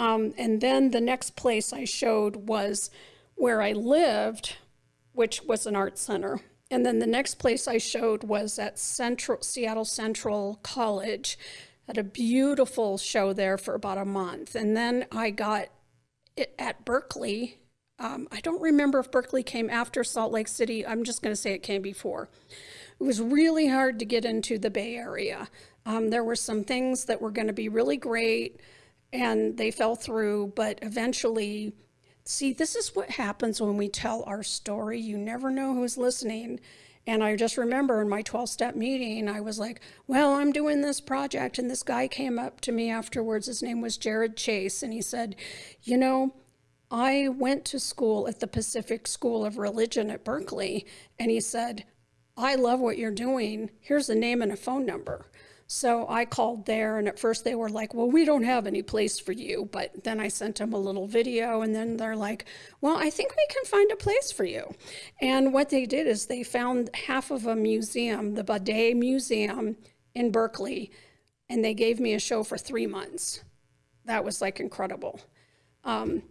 Um, and then the next place I showed was where I lived, which was an art center. And then the next place I showed was at Central Seattle Central College. Had a beautiful show there for about a month. And then I got it at Berkeley. Um, I don't remember if Berkeley came after Salt Lake City. I'm just going to say it came before. It was really hard to get into the Bay Area. Um, there were some things that were going to be really great and they fell through, but eventually, see, this is what happens when we tell our story. You never know who's listening. And I just remember in my 12 step meeting, I was like, Well, I'm doing this project. And this guy came up to me afterwards. His name was Jared Chase. And he said, You know, I went to school at the Pacific School of Religion at Berkeley, and he said, I love what you're doing. Here's a name and a phone number. So I called there, and at first they were like, Well, we don't have any place for you. But then I sent them a little video, and then they're like, Well, I think we can find a place for you. And what they did is they found half of a museum, the Bade Museum in Berkeley, and they gave me a show for three months. That was like incredible. Um,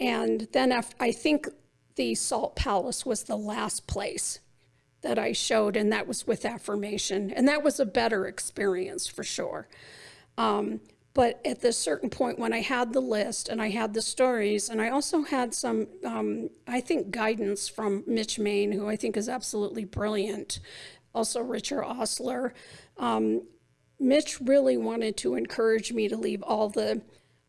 and then after, I think the Salt Palace was the last place that I showed, and that was with affirmation. And that was a better experience for sure. Um, but at this certain point, when I had the list and I had the stories, and I also had some, um, I think, guidance from Mitch Mayne, who I think is absolutely brilliant, also Richard Ostler. Um, Mitch really wanted to encourage me to leave all the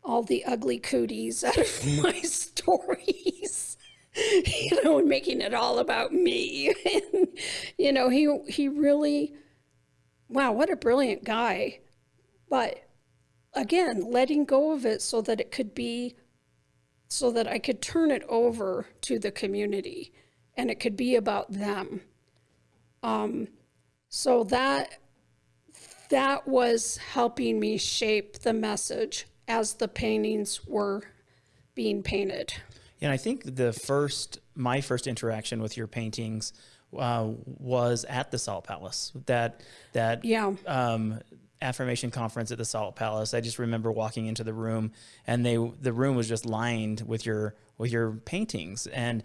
all the ugly cooties out of my stories. you know, and making it all about me. and, you know, he he really, wow, what a brilliant guy. But again, letting go of it so that it could be, so that I could turn it over to the community, and it could be about them. Um, so that that was helping me shape the message as the paintings were being painted. And I think the first, my first interaction with your paintings uh, was at the Salt Palace. That that yeah. Um, affirmation conference at the Salt Palace. I just remember walking into the room, and they the room was just lined with your with your paintings, and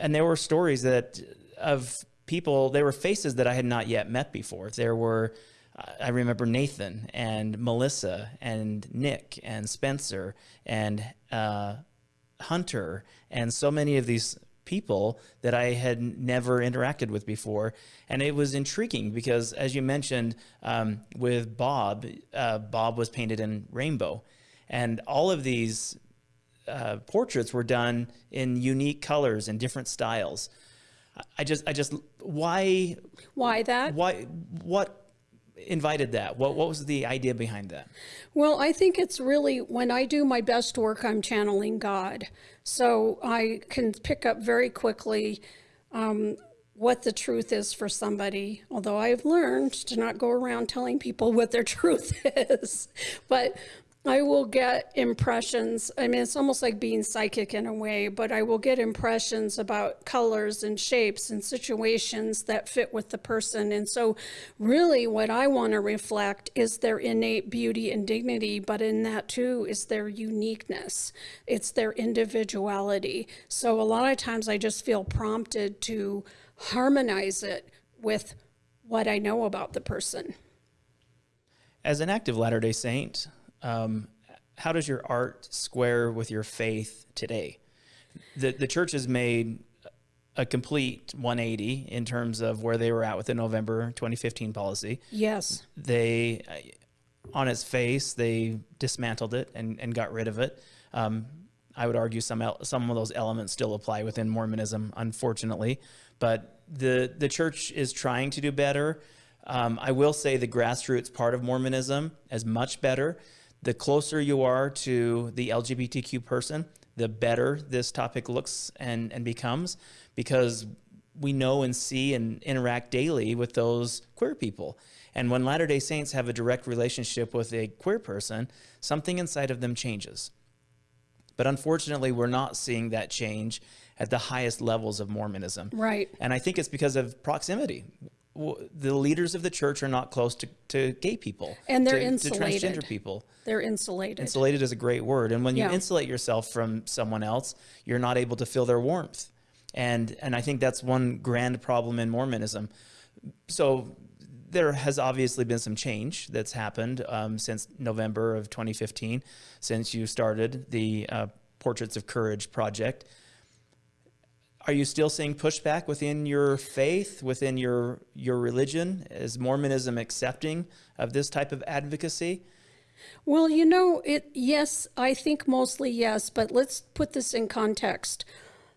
and there were stories that of people. There were faces that I had not yet met before. There were. I remember Nathan and Melissa and Nick and Spencer and uh, Hunter and so many of these people that I had never interacted with before. And it was intriguing because, as you mentioned, um, with Bob, uh, Bob was painted in rainbow. And all of these uh, portraits were done in unique colors and different styles. I just, I just, why? Why that? Why, what invited that? What what was the idea behind that? Well, I think it's really when I do my best work, I'm channeling God. So I can pick up very quickly um, what the truth is for somebody. Although I've learned to not go around telling people what their truth is, but I will get impressions. I mean, it's almost like being psychic in a way, but I will get impressions about colors and shapes and situations that fit with the person. And so, really, what I want to reflect is their innate beauty and dignity, but in that too is their uniqueness, it's their individuality. So, a lot of times I just feel prompted to harmonize it with what I know about the person. As an active Latter day Saint, um, how does your art square with your faith today? The, the church has made a complete 180 in terms of where they were at with the November 2015 policy. Yes. They, on its face, they dismantled it and, and got rid of it. Um, I would argue some some of those elements still apply within Mormonism, unfortunately, but the the church is trying to do better. Um, I will say the grassroots part of Mormonism is much better the closer you are to the LGBTQ person, the better this topic looks and, and becomes because we know and see and interact daily with those queer people. And when Latter day Saints have a direct relationship with a queer person, something inside of them changes. But unfortunately, we're not seeing that change at the highest levels of Mormonism. Right. And I think it's because of proximity the leaders of the church are not close to, to gay people and they're to, insulated. to transgender people. They're insulated. Insulated is a great word. And when you yeah. insulate yourself from someone else you're not able to feel their warmth. And and i think that's one grand problem in mormonism. So there has obviously been some change that's happened um, since november of 2015 since you started the uh, portraits of courage project are you still seeing pushback within your faith, within your your religion? Is Mormonism accepting of this type of advocacy? Well, you know, it yes, I think mostly yes, but let's put this in context.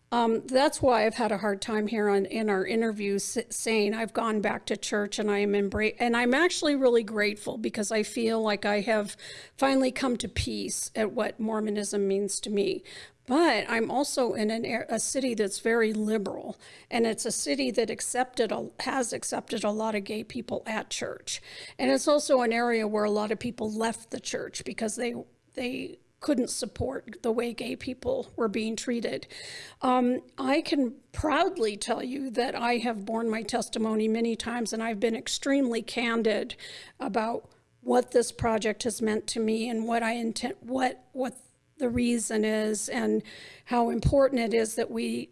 Um, that's why I've had a hard time here on in our interviews saying I've gone back to church and I am embrace and I'm actually really grateful because I feel like I have finally come to peace at what Mormonism means to me. But I'm also in an, a city that's very liberal, and it's a city that accepted a, has accepted a lot of gay people at church, and it's also an area where a lot of people left the church because they they couldn't support the way gay people were being treated. Um, I can proudly tell you that I have borne my testimony many times, and I've been extremely candid about what this project has meant to me and what I intend, what what the reason is, and how important it is that we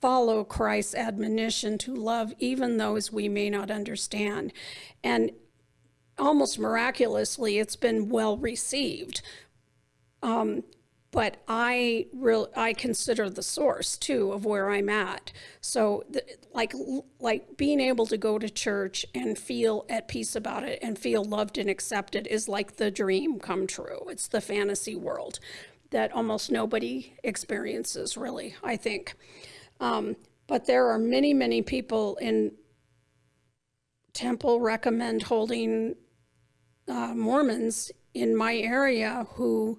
follow Christ's admonition to love even those we may not understand. And almost miraculously, it's been well received. Um, but I real I consider the source too of where I'm at. So the, like like being able to go to church and feel at peace about it and feel loved and accepted is like the dream come true. It's the fantasy world that almost nobody experiences really, I think. Um, but there are many, many people in temple recommend holding uh, Mormons in my area who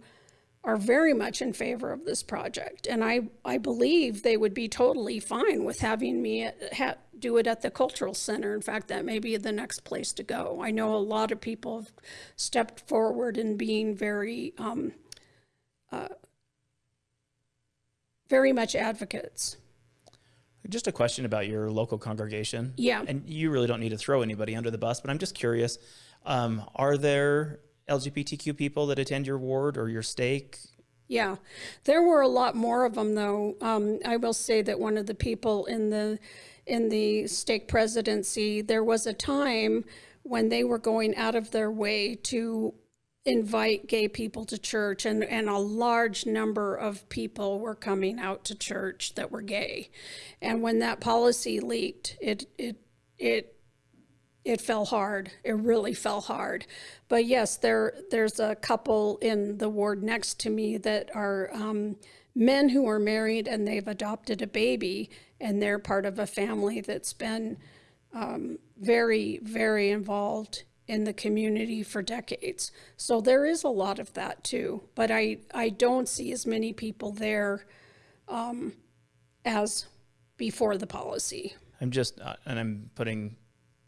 are very much in favor of this project. And I, I believe they would be totally fine with having me at, ha, do it at the Cultural Center. In fact, that may be the next place to go. I know a lot of people have stepped forward in being very, um, uh, very much advocates. Just a question about your local congregation. Yeah. And you really don't need to throw anybody under the bus, but I'm just curious. Um, are there LGBTQ people that attend your ward or your stake? Yeah, there were a lot more of them, though. Um, I will say that one of the people in the in the stake presidency, there was a time when they were going out of their way to invite gay people to church and, and a large number of people were coming out to church that were gay. And when that policy leaked, it it it it fell hard. It really fell hard. But yes, there there's a couple in the ward next to me that are um, men who are married and they've adopted a baby and they're part of a family that's been um, very, very involved in the community for decades. So there is a lot of that too. But I, I don't see as many people there um, as before the policy. I'm just, uh, and I'm putting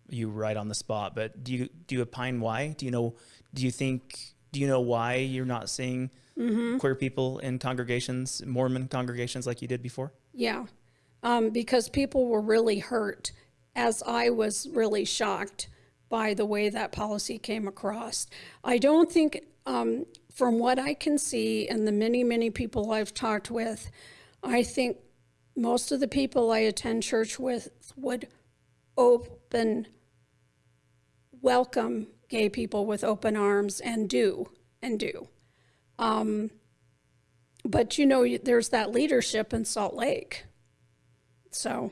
you right on the spot, but do you do you opine why? Do you know? Do you think? Do you know why you're not seeing mm-hmm. queer people in congregations, Mormon congregations, like you did before? Yeah, um, because people were really hurt, as I was really shocked by the way that policy came across. I don't think, um, from what I can see, and the many many people I've talked with, I think most of the people I attend church with would open welcome gay people with open arms and do and do. Um, but you know, there's that leadership in Salt Lake. So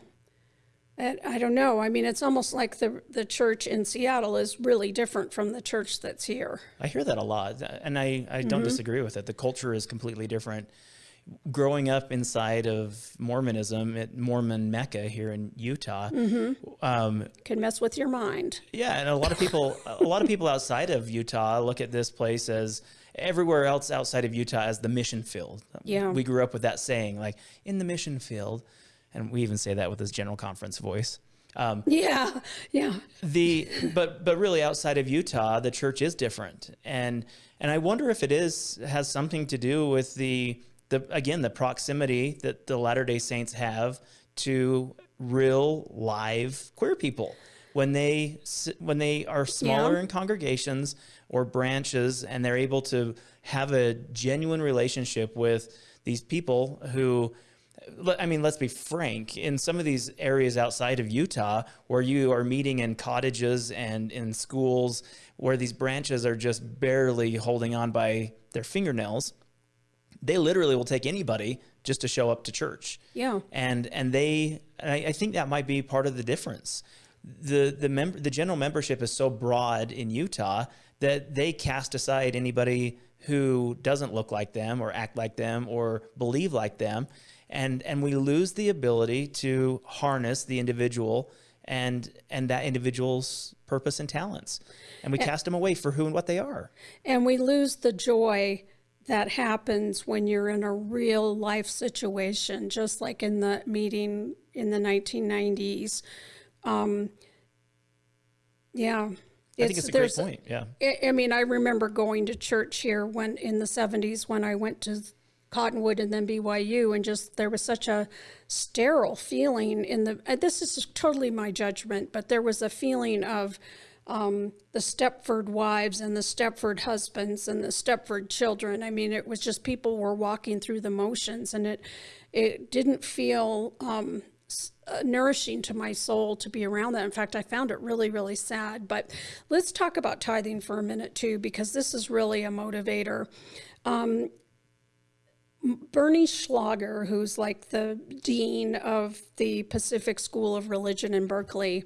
I don't know. I mean, it's almost like the the church in Seattle is really different from the church that's here. I hear that a lot, and I, I don't mm -hmm. disagree with it. The culture is completely different growing up inside of Mormonism at Mormon Mecca here in Utah, mm-hmm. um, can mess with your mind. Yeah, and a lot of people, a lot of people outside of Utah look at this place as everywhere else outside of Utah as the mission field. Yeah, we grew up with that saying, like in the mission field, and we even say that with this general conference voice. Um, yeah, yeah. The but but really outside of Utah, the church is different, and and I wonder if it is has something to do with the the again the proximity that the Latter Day Saints have to real live queer people when they when they are smaller yeah. in congregations or branches and they're able to have a genuine relationship with these people who I mean, let's be frank, in some of these areas outside of Utah where you are meeting in cottages and in schools where these branches are just barely holding on by their fingernails, they literally will take anybody just to show up to church. Yeah. And and they and I, I think that might be part of the difference. The the member the general membership is so broad in Utah that they cast aside anybody who doesn't look like them or act like them or believe like them. And and we lose the ability to harness the individual and and that individual's purpose and talents. And we and, cast them away for who and what they are. And we lose the joy that happens when you're in a real life situation, just like in the meeting in the 1990s. Um, yeah. I think it's a great point. Yeah. I, I mean, I remember going to church here when in the 70s when I went to Cottonwood and then BYU, and just there was such a sterile feeling in the. This is totally my judgment, but there was a feeling of um, the Stepford wives and the Stepford husbands and the Stepford children. I mean, it was just people were walking through the motions, and it it didn't feel um, uh, nourishing to my soul to be around that. In fact, I found it really, really sad. But let's talk about tithing for a minute too, because this is really a motivator. Um, Bernie Schlager, who's like the dean of the Pacific School of Religion in Berkeley,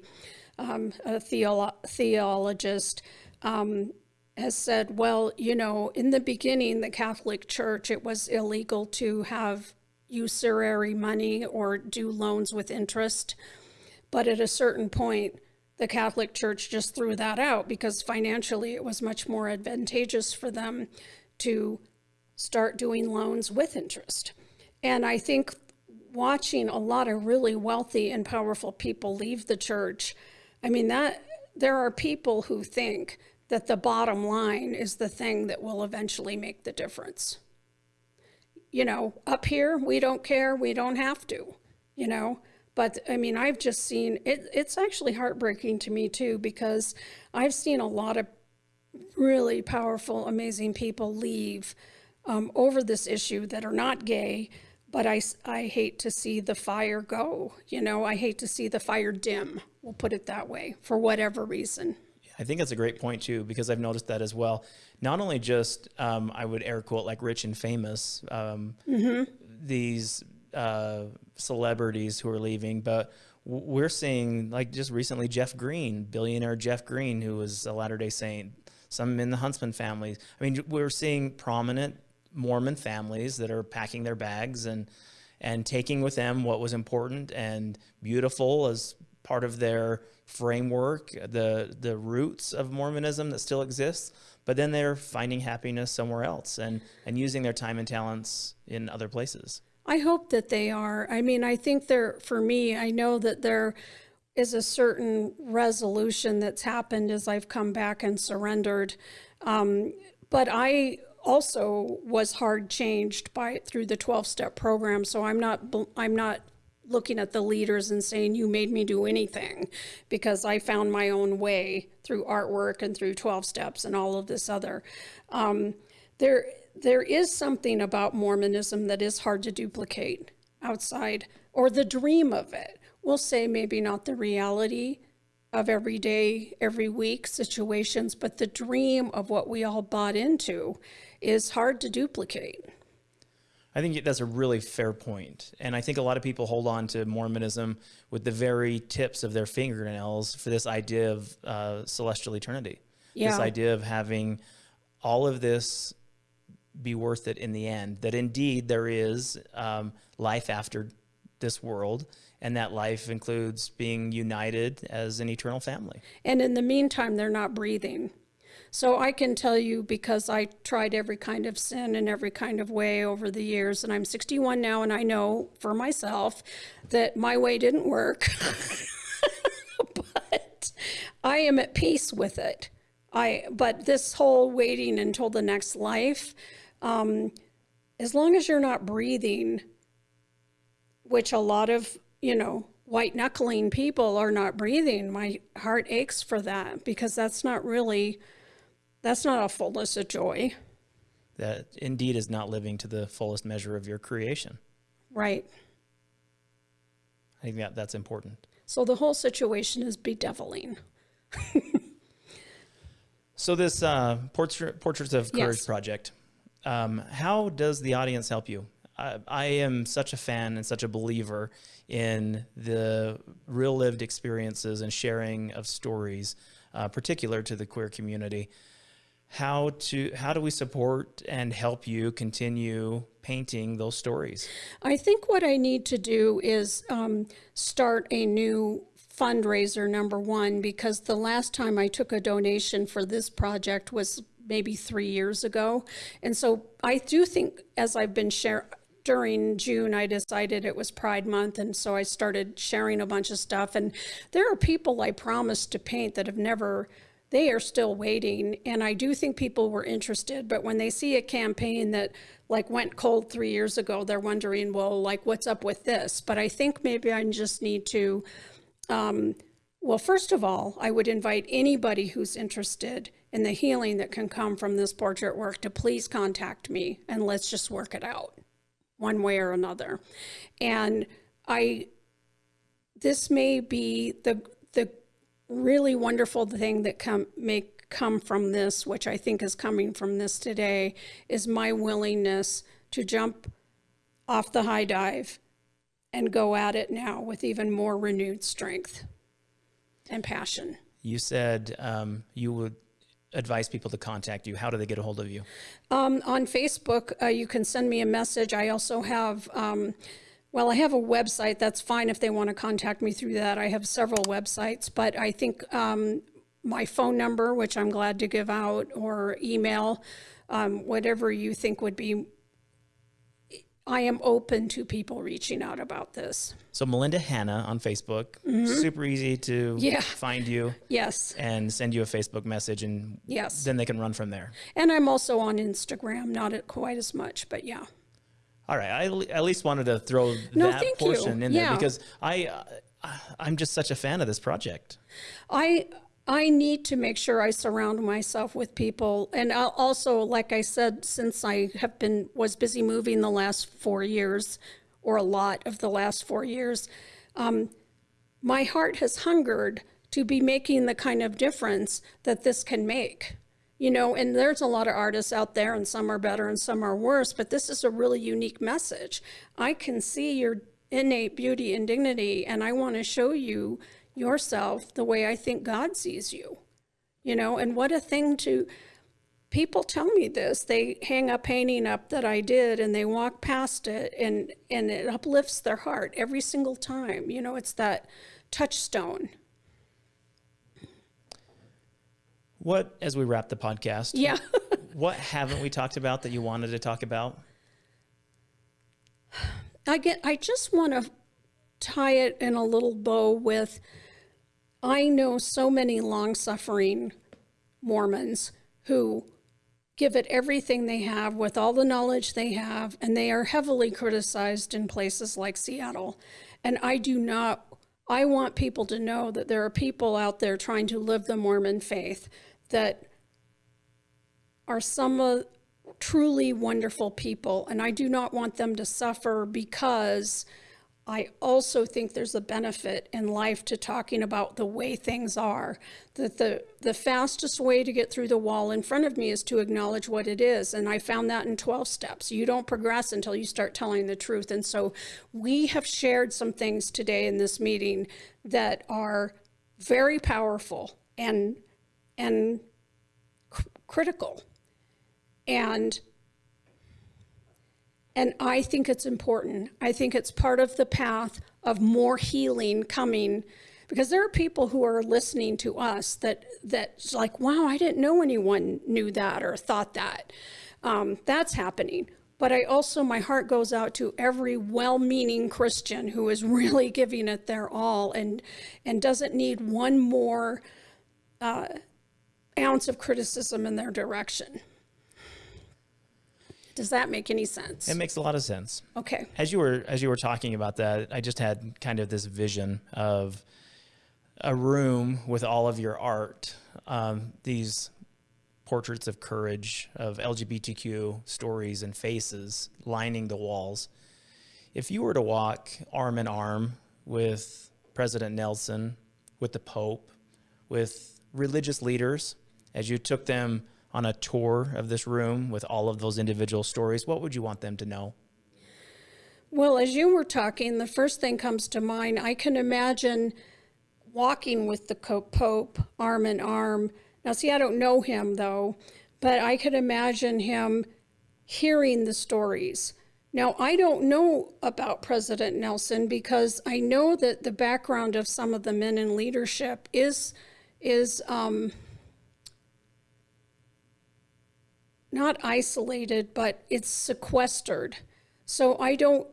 um, a theolo- theologist, um, has said, well, you know, in the beginning, the Catholic Church, it was illegal to have usury money or do loans with interest. But at a certain point, the Catholic Church just threw that out because financially it was much more advantageous for them to start doing loans with interest. And I think watching a lot of really wealthy and powerful people leave the church, I mean, that there are people who think that the bottom line is the thing that will eventually make the difference. You know, up here, we don't care, we don't have to, you know. But I mean, I've just seen it, it's actually heartbreaking to me too, because I've seen a lot of really powerful, amazing people leave um, over this issue that are not gay. But I, I hate to see the fire go. You know, I hate to see the fire dim. We'll put it that way for whatever reason. I think that's a great point too, because I've noticed that as well. Not only just, um, I would air quote like rich and famous, um, these uh, celebrities who are leaving, but we're seeing like just recently Jeff Green, billionaire Jeff Green, who was a Latter day Saint, some in the Huntsman family. I mean, we're seeing prominent Mormon families that are packing their bags and and taking with them what was important and beautiful as part of their framework, the the roots of Mormonism that still exists. But then they're finding happiness somewhere else and and using their time and talents in other places. I hope that they are. I mean, I think there, for me, I know that there is a certain resolution that's happened as I've come back and surrendered. Um, but I also was hard changed by through the 12 step program. So I'm not, I'm not looking at the leaders and saying, you made me do anything because I found my own way through artwork and through 12 steps and all of this other. Um, there, there is something about Mormonism that is hard to duplicate outside, or the dream of it. We'll say maybe not the reality of every day, every week situations, but the dream of what we all bought into is hard to duplicate. I think that's a really fair point. And I think a lot of people hold on to Mormonism with the very tips of their fingernails for this idea of uh, celestial eternity. Yeah. This idea of having all of this be worth it in the end, that indeed there is um, life after this world, and that life includes being united as an eternal family. And in the meantime, they're not breathing. So I can tell you because I tried every kind of sin in every kind of way over the years, and I'm 61 now, and I know for myself that my way didn't work. but I am at peace with it. I but this whole waiting until the next life, um, as long as you're not breathing, which a lot of you know white knuckling people are not breathing my heart aches for that because that's not really that's not a fullness of joy That indeed is not living to the fullest measure of your creation. right I think that that's important. so the whole situation is bedeviling So this uh, portrait, Portraits of Courage Yes. project, um, how does the audience help you? I, I am such a fan and such a believer in the real lived experiences and sharing of stories, uh, particular to the queer community. How to how do we support and help you continue painting those stories? I think what I need to do is um, start a new fundraiser, number one, because the last time I took a donation for this project was maybe three years ago. And so I do think as I've been sharing, during June, I decided it was Pride Month, and so I started sharing a bunch of stuff. And there are people I promised to paint that have never, they are still waiting. And I do think people were interested, but when they see a campaign that like went cold three years ago, they're wondering, well, like, what's up with this? But I think maybe I just need to, um, well, first of all, I would invite anybody who's interested in the healing that can come from this portrait work to please contact me and let's just work it out one way or another. And I, this may be the, the really wonderful thing that come, may come from this, which I think is coming from this today, is my willingness to jump off the high dive and go at it now with even more renewed strength and passion. You said um, you would advise people to contact you? How do they get a hold of you? Um, on Facebook, uh, you can send me a message. I also have, um, well, I have a website. That's fine if they want to contact me through that. I have several websites, but I think um, my phone number, which I'm glad to give out, or email, um, whatever you think would be I am open to people reaching out about this. So Melinda Hanna on Facebook, mm -hmm. super easy to yeah. find you. Yes. And send you a Facebook message and yes. then they can run from there. And I'm also on Instagram, not quite as much, but yeah. All right. I at least wanted to throw no, that portion you. in yeah. there because I, uh, I'm just such a fan of this project. I, I need to make sure I surround myself with people. And I also, like I said, since I have been, was busy moving the last four years, or a lot of the last four years, um, my heart has hungered to be making the kind of difference that this can make. You know, and there's a lot of artists out there and some are better and some are worse, but this is a really unique message. I can see your innate beauty and dignity and I want to show you yourself the way I think God sees you. You know, and what a thing to, people tell me this. They hang a painting up that I did and they walk past it and, and it uplifts their heart every single time. You know, it's that touchstone. What, as we wrap the podcast, yeah. what haven't we talked about that you wanted to talk about? I get, I just want to tie it in a little bow with I know so many long suffering Mormons who give it everything they have with all the knowledge they have, and they are heavily criticized in places like Seattle. And I do not, I want people to know that there are people out there trying to live the Mormon faith that are some of truly wonderful people. And I do not want them to suffer because I also think there's a benefit in life to talking about the way things are. That the, the fastest way to get through the wall in front of me is to acknowledge what it is. And I found that in 12 steps. You don't progress until you start telling the truth. And so we have shared some things today in this meeting that are very powerful and, and critical. And and I think it's important. I think it's part of the path of more healing coming because there are people who are listening to us that that's like, wow, I didn't know anyone knew that or thought that. Um, that's happening. But I also, my heart goes out to every well-meaning Christian who is really giving it their all and, and doesn't need one more uh, ounce of criticism in their direction. Does that make any sense? It makes a lot of sense. Okay. As you were as you were talking about that, I just had kind of this vision of a room with all of your art, um, these portraits of courage, of LGBTQ stories and faces lining the walls. If you were to walk arm in arm with President Nelson, with the Pope, with religious leaders, as you took them on a tour of this room with all of those individual stories, what would you want them to know? Well, as you were talking, the first thing comes to mind, I can imagine walking with the Pope arm in arm. Now, see, I don't know him though, but I could imagine him hearing the stories. Now, I don't know about President Nelson because I know that the background of some of the men in leadership is, is um, not isolated, but it's sequestered. So I don't,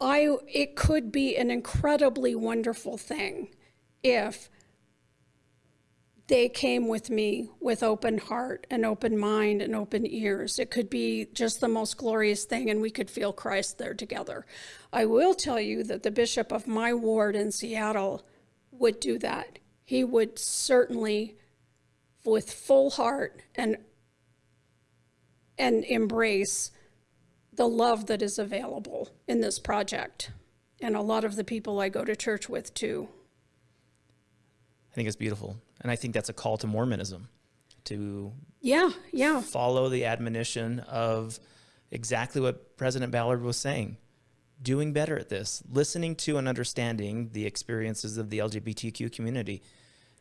I, it could be an incredibly wonderful thing if they came with me with open heart and open mind and open ears. It could be just the most glorious thing, and we could feel Christ there together. I will tell you that the bishop of my ward in Seattle would do that. He would certainly, with full heart and and embrace the love that is available in this project. And a lot of the people I go to church with too. I think it's beautiful. And I think that's a call to Mormonism to yeah, yeah. follow the admonition of exactly what President Ballard was saying. Doing better at this, listening to and understanding the experiences of the LGBTQ community.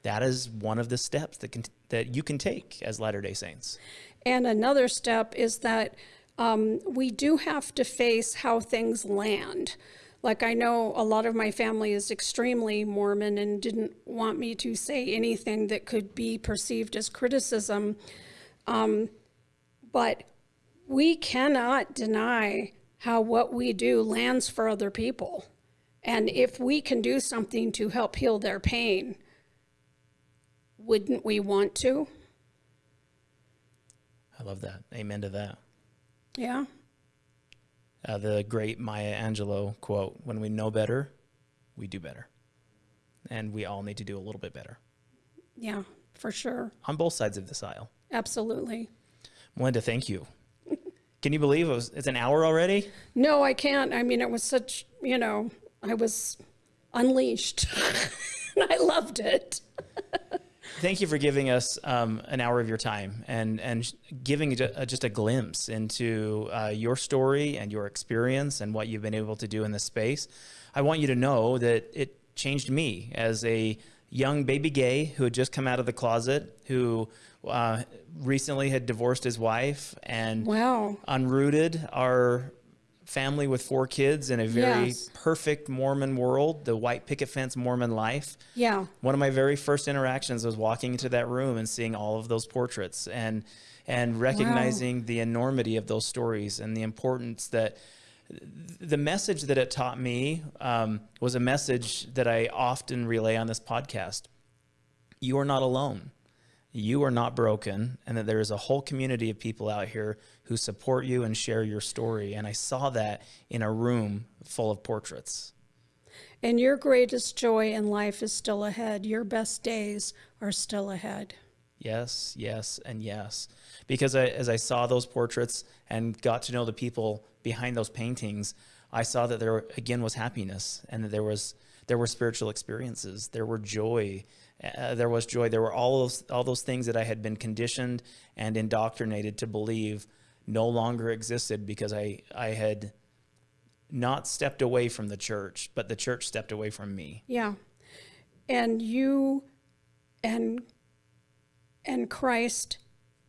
That is one of the steps that can, that you can take as Latter-day Saints. And another step is that um, we do have to face how things land. Like I know a lot of my family is extremely Mormon and didn't want me to say anything that could be perceived as criticism. Um, but we cannot deny how what we do lands for other people. And if we can do something to help heal their pain, wouldn't we want to? I love that. Amen to that. Yeah uh, the great Maya Angelou quote when we know better, we do better. And we all need to do a little bit better. Yeah, for sure. On both sides of this aisle. Absolutely. Melinda, thank you. Can you believe it was, it's an hour already? No, I can't. I mean, it was such, you know, I was unleashed. I loved it. Thank you for giving us um, an hour of your time and and giving uh, just a glimpse into uh, your story and your experience and what you've been able to do in this space. I want you to know that it changed me as a young baby gay who had just come out of the closet, who uh, recently had divorced his wife and wow. unrooted our family with four kids in a very yes. perfect Mormon world, the white picket fence Mormon life. Yeah. One of my very first interactions was walking into that room and seeing all of those portraits and and recognizing wow. the enormity of those stories and the importance that the message that it taught me um, was a message that I often relay on this podcast. You are not alone you are not broken and that there is a whole community of people out here who support you and share your story. And I saw that in a room full of portraits. And your greatest joy in life is still ahead. Your best days are still ahead. Yes, yes, and yes. Because I, as I saw those portraits and got to know the people behind those paintings, I saw that there again was happiness and that there was there were spiritual experiences, there were joy, uh, there was joy. There were all those all those things that I had been conditioned and indoctrinated to believe no longer existed because I I had not stepped away from the church, but the church stepped away from me. Yeah. And you and and Christ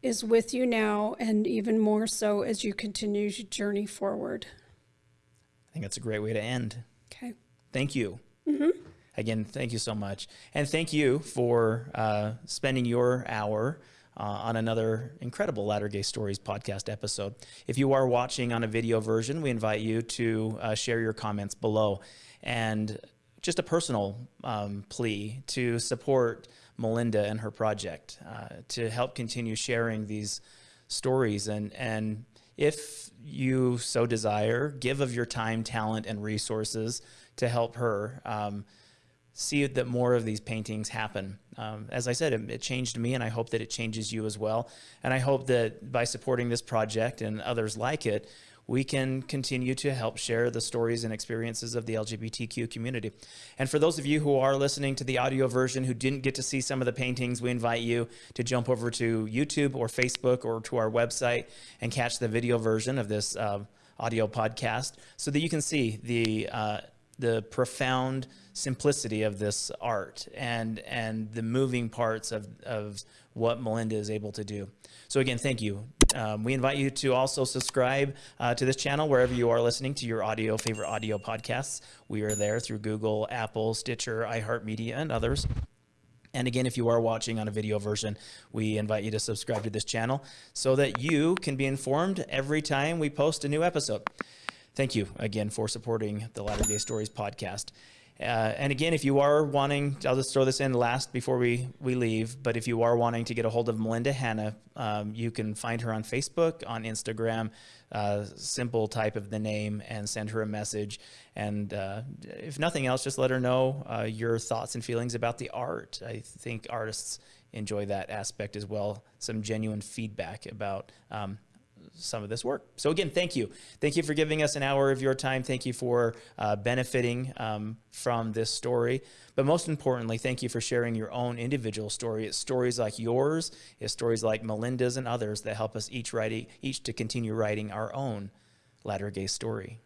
is with you now and even more so as you continue to journey forward. I think that's a great way to end. Okay. Thank you. Mm-hmm. Again, thank you so much. And thank you for uh, spending your hour uh, on another incredible Latter Gay Stories podcast episode. If you are watching on a video version, we invite you to uh, share your comments below. And just a personal um, plea to support Melinda and her project uh, to help continue sharing these stories and and if you so desire, give of your time, talent, and resources to help her. Um, see that more of these paintings happen. Um, as I said, it, it, changed me, and I hope that it changes you as well. And I hope that by supporting this project and others like it, we can continue to help share the stories and experiences of the LGBTQ community. And for those of you who are listening to the audio version who didn't get to see some of the paintings, we invite you to jump over to YouTube or Facebook or to our website and catch the video version of this uh, audio podcast so that you can see the uh, the profound simplicity of this art and and the moving parts of, of what Melinda is able to do. So again, thank you. Um, we invite you to also subscribe uh, to this channel wherever you are listening to your audio favorite audio podcasts. We are there through Google, Apple, Stitcher, iHeartMedia, and others. And again, if you are watching on a video version, we invite you to subscribe to this channel so that you can be informed every time we post a new episode. Thank you again for supporting the Latter Gay Stories podcast. Uh, and again, if you are wanting, I'll just throw this in last before we, we leave, but if you are wanting to get a hold of Melinda Hanna, um, you can find her on Facebook, on Instagram, uh, simple type of the name and send her a message. And uh, if nothing else, just let her know uh, your thoughts and feelings about the art. I think artists enjoy that aspect as well, some genuine feedback about um, some of this work. So again, thank you. Thank you for giving us an hour of your time. Thank you for uh, benefiting um, from this story. But most importantly, thank you for sharing your own individual story. It's stories like yours, it's stories like Melinda's and others that help us each writing, each to continue writing our own latter gay story.